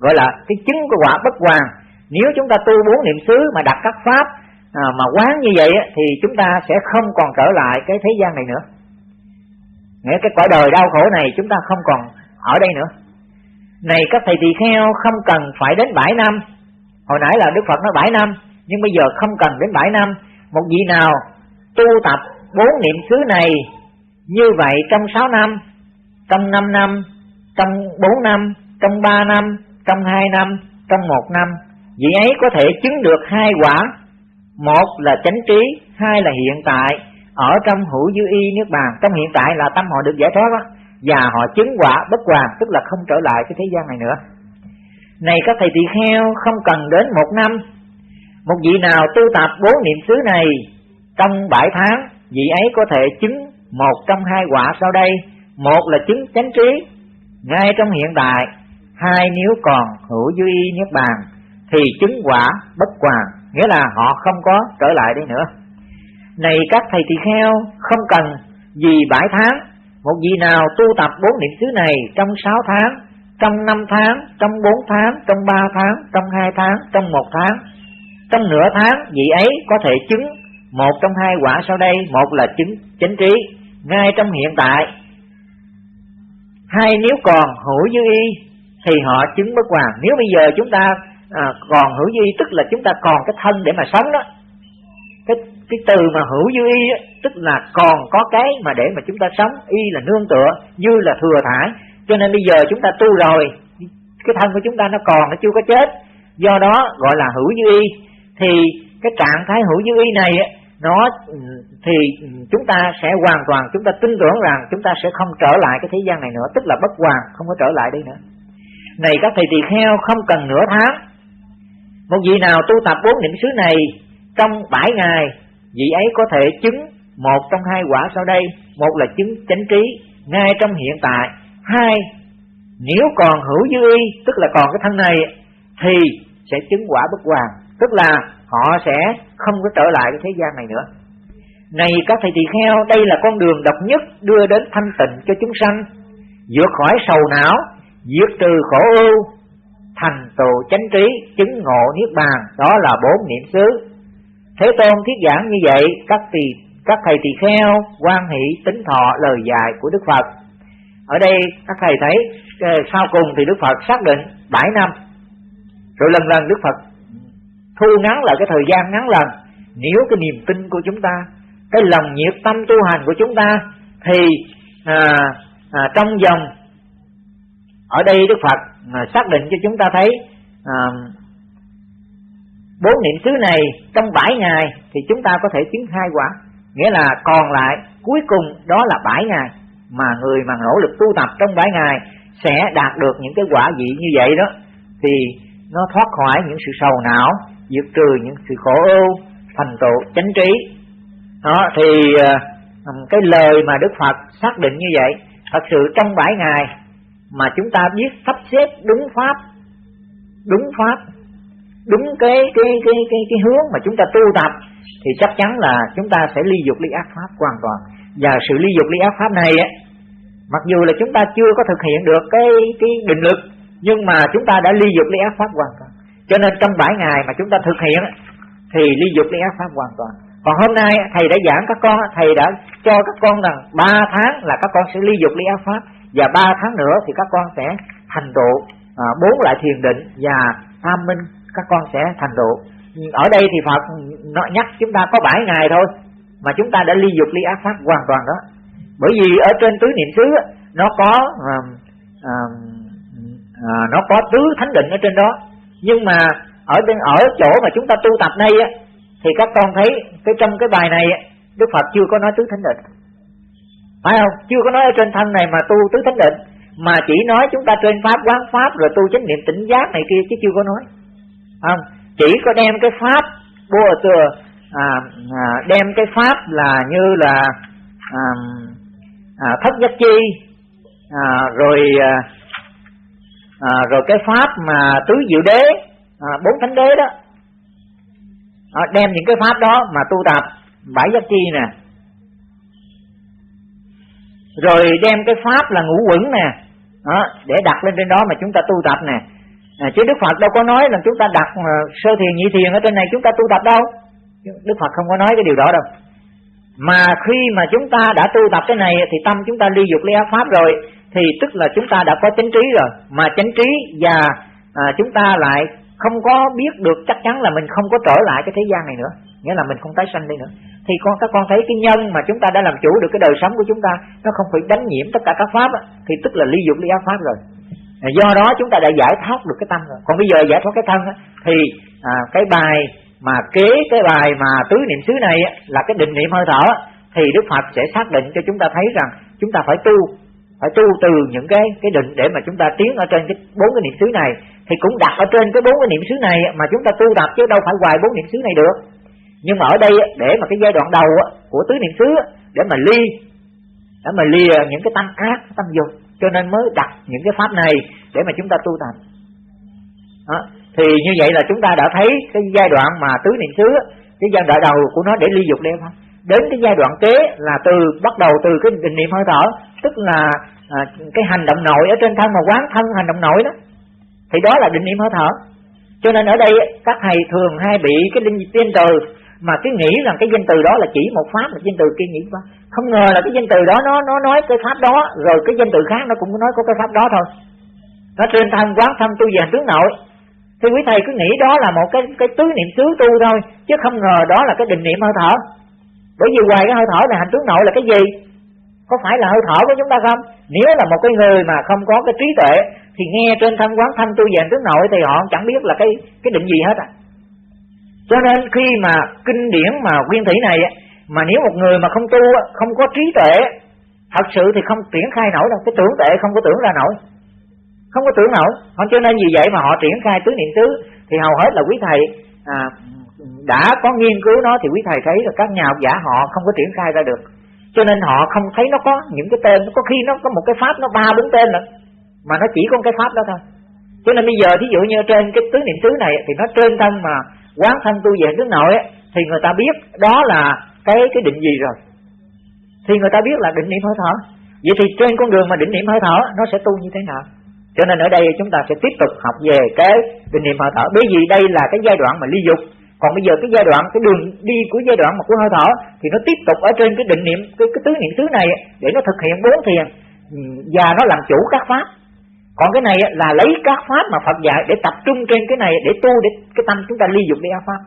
Gọi là cái chứng của quả bất hoàn nếu chúng ta tu bốn niệm xứ mà đặt các pháp à, mà quán như vậy thì chúng ta sẽ không còn trở lại cái thế gian này nữa nghĩa cái quả đời đau khổ này, chúng ta không còn ở đây nữa. Này các thầy tỳ kheo, không cần phải đến bảy năm hồi nãy là đức phật nói bảy năm nhưng bây giờ không cần đến bảy năm một vị nào tu tập bốn niệm xứ này như vậy trong sáu năm, trong năm năm, trong bốn năm, trong ba năm, trong hai năm, trong một năm, vị ấy có thể chứng được hai quả. Một là chánh trí, hai là hiện tại ở trong hữu dư y nước bàn, trong hiện tại là tâm họ được giải thoát đó, và họ chứng quả bất hoàn, tức là không trở lại cái thế gian này nữa. Này các thầy tỳ kheo, không cần đến một năm, một vị nào tu tập bốn niệm xứ này trong bảy tháng, vị ấy có thể chứng một trong hai quả sau đây. Một là chứng chánh trí, ngay trong hiện tại, hai nếu còn hữu dư y niết bàn thì chứng quả bất hoàn, nghĩa là họ không có trở lại đây nữa này các thầy tỳ kheo không cần vì bãi tháng một vị nào tu tập bốn niệm xứ này trong sáu tháng trong năm tháng trong bốn tháng trong ba tháng trong hai tháng trong một tháng trong nửa tháng vị ấy có thể chứng một trong hai quả sau đây một là chứng chánh trí ngay trong hiện tại. Hai nếu còn hữu dư y thì họ chứng bất hoàn. Nếu bây giờ chúng ta à, còn hữu dư y tức là chúng ta còn cái thân để mà sống đó cái từ mà hữu dư y á, tức là còn có cái mà để mà chúng ta sống y là nương tựa dư là thừa thải. Cho nên bây giờ chúng ta tu rồi cái thân của chúng ta nó còn nó chưa có chết. Do đó gọi là hữu dư y. Thì cái trạng thái hữu dư y này nó thì chúng ta sẽ hoàn toàn chúng ta tin tưởng rằng chúng ta sẽ không trở lại cái thế gian này nữa tức là bất hoàn không có trở lại đây nữa. Này các thầy tỳ kheo không cần nửa tháng. Một vị nào tu tập bốn niệm xứ này trong bảy ngày vị ấy có thể chứng một trong hai quả sau đây. Một là chứng chánh trí, ngay trong hiện tại. Hai, nếu còn hữu dư y, tức là còn cái thân này, thì sẽ chứng quả bất hoàng tức là họ sẽ không có trở lại cái thế gian này nữa. Này, các thầy tỳ kheo, đây là con đường độc nhất đưa đến thanh tịnh cho chúng sanh. Vượt khỏi sầu não diệt trừ khổ ưu, thành tựu chánh trí, chứng ngộ niết bàn. Đó là bốn niệm xứ thế tôn thiết giảng như vậy các tỳ các thầy tỳ kheo quan hỷ tính thọ lời dạy của đức phật. Ở đây các thầy thấy ờ, sau cùng thì đức phật xác định bảy năm. Rồi lần lần đức phật thu ngắn lại cái thời gian ngắn lần nếu cái niềm tin của chúng ta cái lòng nhiệt tâm tu hành của chúng ta thì à, à, trong vòng ở đây đức phật à, xác định cho chúng ta thấy à, bốn niệm xứ này trong bảy ngày thì chúng ta có thể chứng hai quả. Nghĩa là còn lại, cuối cùng đó là bảy ngày. Mà người mà nỗ lực tu tập trong bảy ngày sẽ đạt được những cái quả vị như vậy đó. Thì nó thoát khỏi những sự sầu não, diệt trừ những sự khổ ưu, thành tựu chánh trí. Đó, thì ờ, cái lời mà đức phật xác định như vậy, thật sự trong bảy ngày mà chúng ta biết sắp xếp đúng pháp đúng pháp đúng cái cái cái cái cái hướng mà chúng ta tu tập, thì chắc chắn là chúng ta sẽ ly dục ly ác pháp hoàn toàn. Và sự ly dục ly ác pháp này á, mặc dù là chúng ta chưa có thực hiện được cái cái định lực nhưng mà chúng ta đã ly dục ly ác pháp hoàn toàn. Cho nên trong bảy ngày mà chúng ta thực hiện thì ly dục ly ác pháp hoàn toàn. Còn hôm nay thầy đã giảng các con thầy đã cho các con rằng ba tháng là các con sẽ ly dục ly ác pháp, và ba tháng nữa thì các con sẽ thành tựu à, bốn lại thiền định và tham minh các con sẽ thành tựu. Ở đây thì Phật nó nhắc chúng ta có bảy ngày thôi mà chúng ta đã ly dục ly ác pháp hoàn toàn đó. Bởi vì ở trên tứ niệm xứ nó có à, à, à, nó có tứ thánh định ở trên đó. Nhưng mà ở bên ở chỗ mà chúng ta tu tập đây á thì các con thấy cái trong cái bài này Đức Phật chưa có nói tứ thánh định. Phải không? Chưa có nói ở trên thân này mà tu tứ thánh định mà chỉ nói chúng ta trên pháp quán pháp rồi tu chánh niệm tỉnh giác này kia chứ chưa có nói không chỉ có đem cái pháp bùa từa à, à, đem cái pháp là như là à, à, thất giác chi à, rồi à, à, rồi cái pháp mà tứ diệu đế à, bốn thánh đế đó. À, đem những cái pháp đó mà tu tập bảy giác chi nè. Rồi đem cái pháp là ngũ quẩn nè. Đó, để đặt lên trên đó mà chúng ta tu tập nè à, chứ Đức Phật đâu có nói là chúng ta đặt uh, sơ thiền nhị thiền ở trên này chúng ta tu tập đâu. Đức Phật không có nói cái điều đó đâu. Mà khi mà chúng ta đã tu tập cái này thì tâm chúng ta ly dục ly ác pháp rồi thì tức là chúng ta đã có chánh trí rồi. Mà chánh trí và à, chúng ta lại không có biết được chắc chắn là mình không có trở lại cái thế gian này nữa. Nghĩa là mình không tái sanh đi nữa. Thì con các con thấy cái nhân mà chúng ta đã làm chủ được cái đời sống của chúng ta nó không phải đánh nhiễm tất cả các pháp thì tức là ly dục ly ác pháp rồi do đó chúng ta đã giải thoát được cái tâm rồi. Còn bây giờ giải thoát cái thân á, thì à, cái bài mà kế cái bài mà tứ niệm xứ này á, là cái định niệm hơi thở thì Đức Phật sẽ xác định cho chúng ta thấy rằng chúng ta phải tu phải tu từ những cái cái định để mà chúng ta tiến ở trên cái bốn cái niệm xứ này. Thì cũng đặt ở trên cái bốn cái niệm xứ này mà chúng ta tu tập chứ đâu phải hoài bốn niệm xứ này được. Nhưng mà ở đây để mà cái giai đoạn đầu của tứ niệm xứ để mà ly để mà lìa những cái tâm ác tâm dục cho nên mới đặt những cái pháp này để mà chúng ta tu tập. Đó. thì như vậy là chúng ta đã thấy cái giai đoạn mà tứ niệm xứ cái giai đoạn đầu của nó để ly dục đêm không đến cái giai đoạn kế là từ bắt đầu từ cái định niệm hơi thở tức là à, cái hành động nội ở trên thân mà quán thân hành động nội đó. Thì đó là định niệm hơi thở. Cho nên ở đây các thầy thường hay bị cái linh tiên từ mà cái nghĩ rằng cái danh từ đó là chỉ một pháp, là danh từ kia nghĩ qua không ngờ là cái danh từ đó nó nó nói cái pháp đó, rồi cái danh từ khác nó cũng nói có cái pháp đó thôi. Nó trên thân quán thân tu về tướng nội. Thì quý thầy, cứ nghĩ đó là một cái cái tứ niệm xứ tu thôi, chứ không ngờ đó là cái định niệm hơi thở. Bởi vì ngoài cái hơi thở này hành tướng nội là cái gì? Có phải là hơi thở của chúng ta không? Nếu là một cái người mà không có cái trí tuệ, thì nghe trên thân quán thanh tu về tướng nội thì họ chẳng biết là cái cái định gì hết à cho nên khi mà kinh điển mà nguyên thủy này mà nếu một người mà không tu không có trí tuệ thật sự thì không triển khai nổi đâu. Cái tưởng tuệ không có tưởng ra nổi. Không có tưởng nổi. Cho nên vì vậy mà họ triển khai tứ niệm xứ thì hầu hết là quý thầy à, đã có nghiên cứu nó thì quý thầy thấy là các nhà học giả họ không có triển khai ra được. Cho nên họ không thấy nó có những cái tên. Có khi nó có một cái pháp nó ba bốn tên nữa mà nó chỉ có cái pháp đó thôi. Cho nên bây giờ thí dụ như trên cái tứ niệm xứ này thì nó trên thân mà quán thân tu về nước nội ấy, thì người ta biết đó là cái cái định gì rồi. Thì người ta biết là định niệm hơi thở. Vậy thì trên con đường mà định niệm hơi thở nó sẽ tu như thế nào? Cho nên ở đây chúng ta sẽ tiếp tục học về cái định niệm hơi thở. Bởi vì đây là cái giai đoạn mà ly dục. Còn bây giờ cái giai đoạn cái đường đi của giai đoạn mà của hơi thở thì nó tiếp tục ở trên cái định niệm cái, cái tứ niệm xứ này để nó thực hiện bốn thiền. Và nó làm chủ các pháp còn cái này là lấy các pháp mà Phật dạy để tập trung trên cái này để tu để cái tâm chúng ta ly dục đi pháp.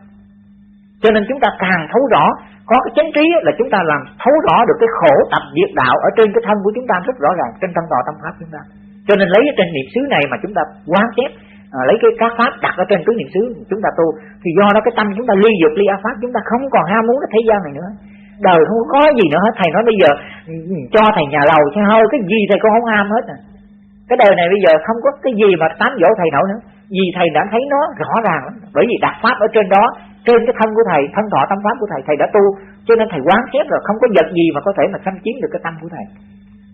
Cho nên chúng ta càng thấu rõ có cái chánh trí là chúng ta làm thấu rõ được cái khổ tập diệt đạo ở trên cái thân của chúng ta rất rõ ràng trên thân tòa tâm pháp chúng ta. Cho nên lấy trên niệm xứ này mà chúng ta quán xét à, lấy cái các pháp đặt ở trên tứ niệm xứ chúng ta tu thì do đó cái tâm chúng ta ly dục ly a pháp chúng ta không còn ham muốn cái thế gian này nữa. Đời không có gì nữa hết. Thầy nói bây giờ ừ, ừ, cho thầy nhà lầu cho hơi cái gì thầy cũng không ham hết à cái đời này bây giờ không có cái gì mà tán dỗ thầy nổi nữa. Vì thầy đã thấy nó rõ ràng lắm. Bởi vì đặt pháp ở trên đó, trên cái thân của thầy, thân thọ tâm pháp của thầy thầy đã tu. Cho nên thầy quán xét rồi, không có vật gì mà có thể mà xâm chiếm được cái tâm của thầy.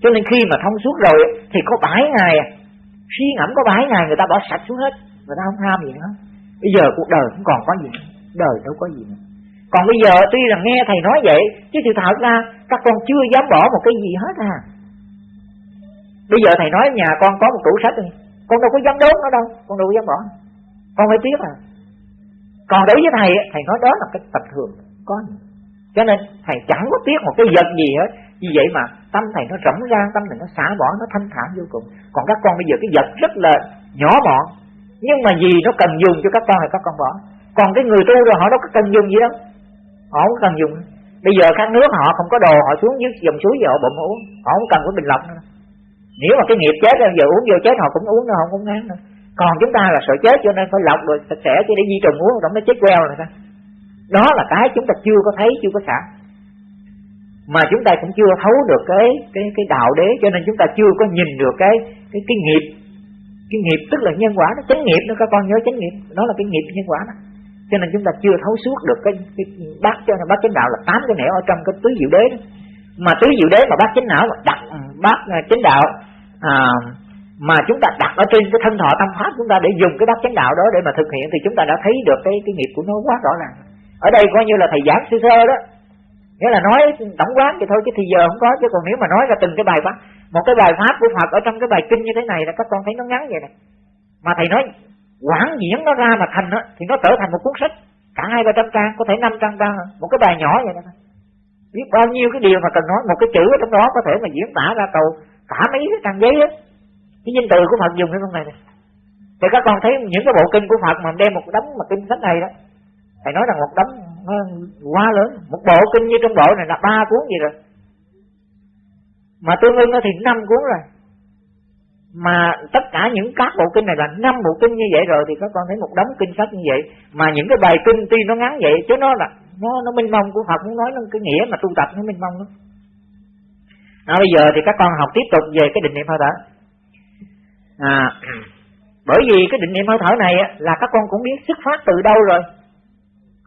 Cho nên khi mà thông suốt rồi, thì có bãi ngày, suy ngẫm có bãi ngày người ta bỏ sạch xuống hết. Người ta không ham gì nữa. Bây giờ cuộc đời cũng còn có gì nữa. Đời đâu có gì nữa. Còn bây giờ tuy là nghe thầy nói vậy, chứ sự thật ra các con chưa dám bỏ một cái gì hết à bây giờ thầy nói nhà con có một tủ sách đi. Con đâu có dám đốt nó đâu. Con đâu có dám bỏ con phải tiếc à còn đối với thầy thầy nói đó là cái tập thường có cho nên thầy chẳng có tiếc một cái vật gì hết. Vì vậy mà tâm thầy nó rỗng ra, tâm thầy nó xả bỏ, nó thanh thản vô cùng. Còn các con bây giờ cái vật rất là nhỏ mọn, nhưng mà gì nó cần dùng cho các con thì các con bỏ. Còn cái người tu rồi họ đâu có cần dùng gì đâu. Họ không cần dùng. Bây giờ các nước họ không có đồ, họ xuống dưới dòng suối giờ họ bụng uống. Họ không cần cái bình lọc nữa nếu mà cái nghiệp chết giờ uống vô chết họ cũng uống nữa không cũng ngán nữa. Còn chúng ta là sợ chết cho nên phải lọc rồi sạch sẽ chứ để di trùng uống rồi nó chết queo rồi ta đó là cái chúng ta chưa có thấy chưa có xả. Mà chúng ta cũng chưa thấu được cái cái cái đạo đế cho nên chúng ta chưa có nhìn được cái cái cái nghiệp. Cái nghiệp tức là nhân quả nó chánh nghiệp nó các con nhớ chánh nghiệp. Đó là cái nghiệp nhân quả đó. Cho nên chúng ta chưa thấu suốt được cái, cái bác cho nên bác chánh đạo là tám cái nẻo ở trong cái tứ diệu đế đó. Mà tứ diệu đế mà bác chánh não đặt bác chánh đạo à, mà chúng ta đặt ở trên cái thân thọ tâm pháp chúng ta để dùng cái bát chánh đạo đó để mà thực hiện thì chúng ta đã thấy được cái cái nghiệp của nó quá rõ ràng. Ở đây coi như là thầy giảng sơ sơ đó. Nghĩa là nói tổng quán thì thôi chứ thì giờ không có chứ còn nếu mà nói ra từng cái bài pháp một cái bài pháp của Phật ở trong cái bài kinh như thế này là các con thấy nó ngắn vậy này. Mà thầy nói quảng diễn nó ra mà thành đó, thì nó trở thành một cuốn sách. Cả hai ba trăm trang có thể năm trăm trang một cái bài nhỏ vậy này biết bao nhiêu cái điều mà cần nói một cái chữ ở trong đó có thể mà diễn tả ra cầu cả mấy cái trang giấy á. Cái danh từ của Phật dùng cái con này, nè. Thì các con thấy những cái bộ kinh của Phật mà đem một đống mà kinh sách này đó. Thầy nói rằng một đống nó quá lớn. Một bộ kinh như trong bộ này là ba cuốn gì rồi. Mà tương ưng thì năm cuốn rồi. Mà tất cả những các bộ kinh này là năm bộ kinh như vậy rồi thì các con thấy một đống kinh sách như vậy. Mà những cái bài kinh tuy nó ngắn vậy chứ nó là nó nó minh mông của Phật muốn nói nó cái nghĩa mà tu tập nó minh mông lắm à, bây giờ thì các con học tiếp tục về cái định niệm hơi thở. À, bởi vì cái định niệm hơi thở này là các con cũng biết xuất phát từ đâu rồi.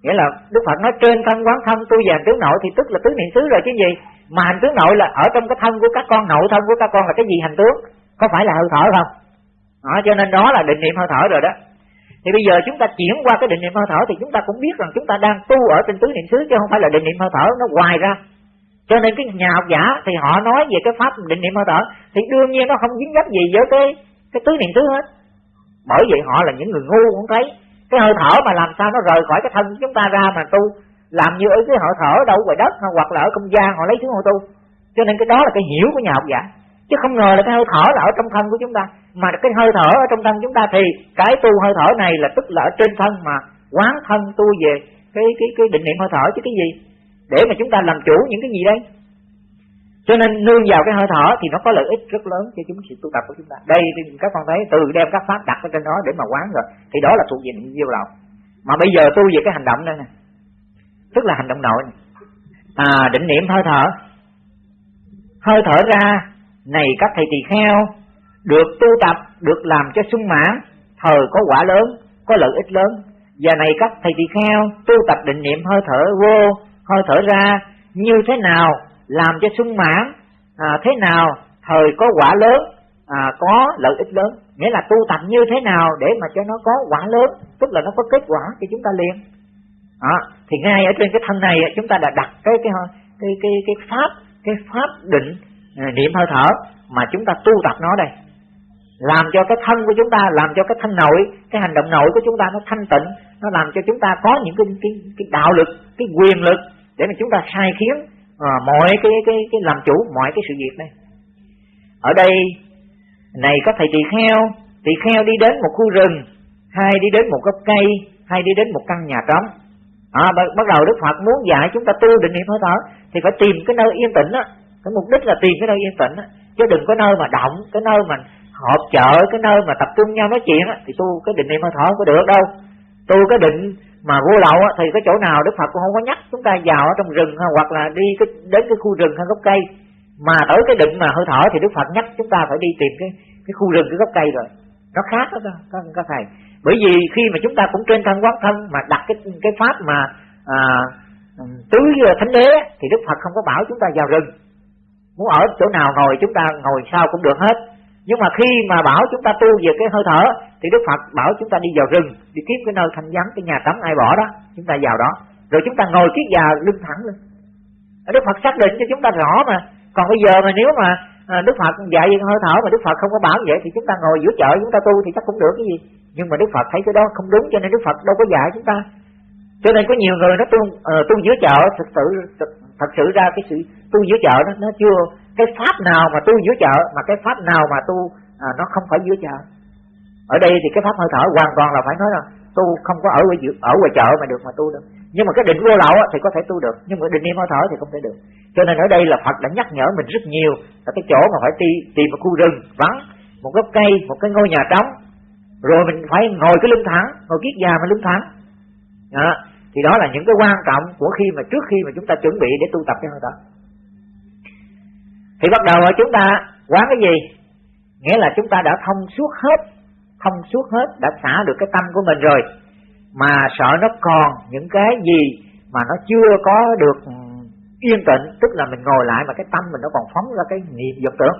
Nghĩa là Đức Phật nói trên thân quán thân tu về tướng nội thì tức là tứ niệm xứ rồi chứ gì. Mà hành tướng nội là ở trong cái thân của các con nội thân của các con là cái gì hành tướng? Có phải là hơi thở không? Đó, cho nên đó là định niệm hơi thở rồi đó. Thì bây giờ chúng ta chuyển qua cái định niệm hơi thở thì chúng ta cũng biết rằng chúng ta đang tu ở trên tứ niệm xứ chứ không phải là định niệm hơi thở nó hoài ra cho nên cái nhà học giả thì họ nói về cái pháp định niệm hơi thở thì đương nhiên nó không dính dấp gì với cái cái tứ niệm xứ hết. Bởi vậy họ là những người ngu cũng thấy. Cái hơi thở mà làm sao nó rời khỏi cái thân chúng ta ra mà tu, làm như ở cái hơi thở đâu ngoài đất, hoặc là ở không gian, họ lấy xuống họ tu. Cho nên cái đó là cái hiểu của nhà học giả. Chứ không ngờ là cái hơi thở là ở trong thân của chúng ta. Mà cái hơi thở ở trong thân chúng ta thì cái tu hơi thở này là tức là ở trên thân mà quán thân tu về cái cái cái định niệm hơi thở chứ cái gì? Để mà chúng ta làm chủ những cái gì đây? Cho nên nương vào cái hơi thở thì nó có lợi ích rất lớn cho chúng sự tu tập của chúng ta. Đây thì các con thấy, từ đem các pháp đặt ở trên đó để mà quán rồi, thì đó là thuộc về niệm diêu lậu. mà bây giờ tu về cái hành động đây nè. Tức là hành động nội này. à định niệm hơi thở. Hơi thở ra, này các thầy tỳ kheo, được tu tập, được làm cho sung mãn thời có quả lớn, có lợi ích lớn. Và này các thầy tỳ kheo, tu tập định niệm hơi thở vô hơi thở ra như thế nào làm cho sung mãn à, thế nào thời có quả lớn à, có lợi ích lớn. Nghĩa là tu tập như thế nào để mà cho nó có quả lớn tức là nó có kết quả thì chúng ta liền à, thì ngay ở trên cái thân này chúng ta đã đặt cái cái cái cái cái pháp cái pháp định à, niệm hơi thở mà chúng ta tu tập nó đây. Làm cho cái thân của chúng ta làm cho cái thân nội cái hành động nội của chúng ta nó thanh tịnh nó làm cho chúng ta có những cái cái, cái đạo lực cái quyền lực để mà chúng ta sai khiến à, mọi cái cái cái làm chủ mọi cái sự việc đây ở đây này có thầy tỳ kheo tỳ kheo đi đến một khu rừng hay đi đến một gốc cây hay đi đến một căn nhà trống. À, bắt đầu Đức Phật muốn dạy chúng ta tu định niệm hơi thở thì phải tìm cái nơi yên tĩnh á. Cái mục đích là tìm cái nơi yên tĩnh á. Chứ đừng có nơi mà động cái nơi mà họp chợ cái nơi mà tập trung nhau nói chuyện á thì tu cái định niệm hơi thở có được đâu. Tu cái định mà vô lậu thì cái chỗ nào Đức Phật cũng không có nhắc chúng ta vào ở trong rừng hoặc là đi cái, đến cái khu rừng hay gốc cây. Mà tới cái định mà hơi thở thì Đức Phật nhắc chúng ta phải đi tìm cái cái khu rừng cái gốc cây rồi. Nó khác đó các, các thầy. Bởi vì khi mà chúng ta cũng trên thân quán thân mà đặt cái cái pháp mà à, tứ à, thánh đế thì Đức Phật không có bảo chúng ta vào rừng. Muốn ở chỗ nào ngồi chúng ta ngồi sao cũng được hết nhưng mà khi mà bảo chúng ta tu về cái hơi thở thì Đức Phật bảo chúng ta đi vào rừng đi kiếm cái nơi thanh vắng cái nhà tắm ai bỏ đó chúng ta vào đó. Rồi chúng ta ngồi kiết già lưng thẳng lên. Đức Phật xác định cho chúng ta rõ mà. Còn bây giờ mà nếu mà à, Đức Phật dạy về hơi thở mà Đức Phật không có bảo vậy thì chúng ta ngồi giữa chợ chúng ta tu thì chắc cũng được cái gì. Nhưng mà Đức Phật thấy cái đó không đúng cho nên Đức Phật đâu có dạy chúng ta. Cho nên có nhiều người nó tu uh, tu giữa chợ thực sự thật sự ra cái sự tu giữa chợ đó nó chưa cái pháp nào mà tu giữa chợ mà cái pháp nào mà tu à, nó không phải giữa chợ. Ở đây thì cái pháp hơi thở hoàn toàn là phải nói là tu không có ở ở ở ngoài chợ mà được mà tu được. Nhưng mà cái định vô lậu thì có thể tu được nhưng mà định niệm hơi thở thì không thể được. Cho nên ở đây là phật đã nhắc nhở mình rất nhiều là cái chỗ mà phải tìm tìm một khu rừng vắng một gốc cây một cái ngôi nhà trống. Rồi mình phải ngồi cái lưng thẳng ngồi kiết già mà lưng thẳng. Đó. thì đó là những cái quan trọng của khi mà trước khi mà chúng ta chuẩn bị để tu tập cái hơi thở thì bắt đầu chúng ta, quán cái gì? Nghĩa là chúng ta đã thông suốt hết, thông suốt hết, đã xả được cái tâm của mình rồi. Mà sợ nó còn những cái gì mà nó chưa có được yên tĩnh, tức là mình ngồi lại mà cái tâm mình nó còn phóng ra cái niệm vọng tưởng.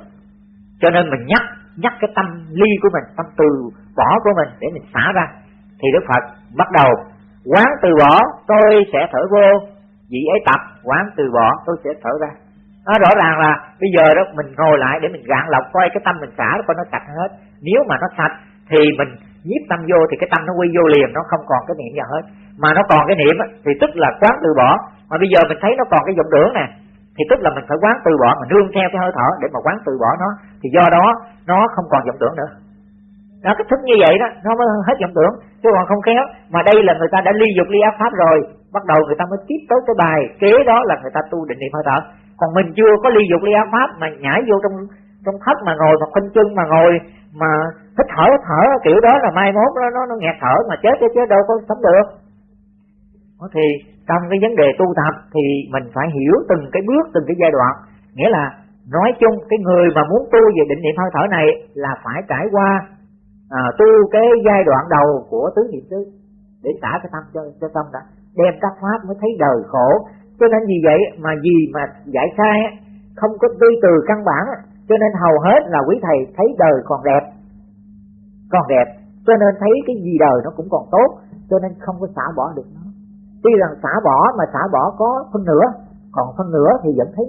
Cho nên mình nhắc nhắc cái tâm ly của mình, tâm từ bỏ của mình để mình xả ra. Thì đức phật bắt đầu, quán từ bỏ, tôi sẽ thở vô, vị ấy tập, quán từ bỏ, tôi sẽ thở ra nó rõ ràng là bây giờ đó mình ngồi lại để mình gạn lọc, coi cái tâm mình xả coi nó sạch hết. Nếu mà nó sạch thì mình nhiếp tâm vô thì cái tâm nó quy vô liền, nó không còn cái niệm gì hết. Mà nó còn cái niệm thì tức là quán từ bỏ. Mà bây giờ mình thấy nó còn cái vọng tưởng nè, thì tức là mình phải quán từ bỏ, mình nương theo cái hơi thở để mà quán từ bỏ nó. Thì do đó, nó không còn vọng tưởng nữa. Nó cái thức như vậy đó, nó mới hết vọng tưởng. Chứ còn không khéo, mà đây là người ta đã ly dục, ly ác pháp rồi, bắt đầu người ta mới tiếp tới cái bài kế đó là người ta tu định niệm hơi thở còn mình chưa có ly dục ly ác pháp mà nhảy vô trong trong thất mà ngồi mà khoanh chân mà ngồi mà thích thở thở kiểu đó là mai mốt nó nó, nó nghẹt thở mà chết chứ chứ đâu có sống được. Thì trong cái vấn đề tu tập thì mình phải hiểu từng cái bước từng cái giai đoạn. Nghĩa là nói chung cái người mà muốn tu về định niệm hơi thở này là phải trải qua à, tu cái giai đoạn đầu của tứ niệm xứ để xả cái tâm cho cho tâm đã. Đem các pháp mới thấy đời khổ cho nên vì vậy mà gì mà giải sai không có tư từ căn bản, cho nên hầu hết là quý thầy thấy đời còn đẹp. Còn đẹp, cho nên thấy cái gì đời nó cũng còn tốt, cho nên không có xả bỏ được nó. Tuy rằng xả bỏ mà xả bỏ có phân nửa, còn phân nửa thì vẫn thấy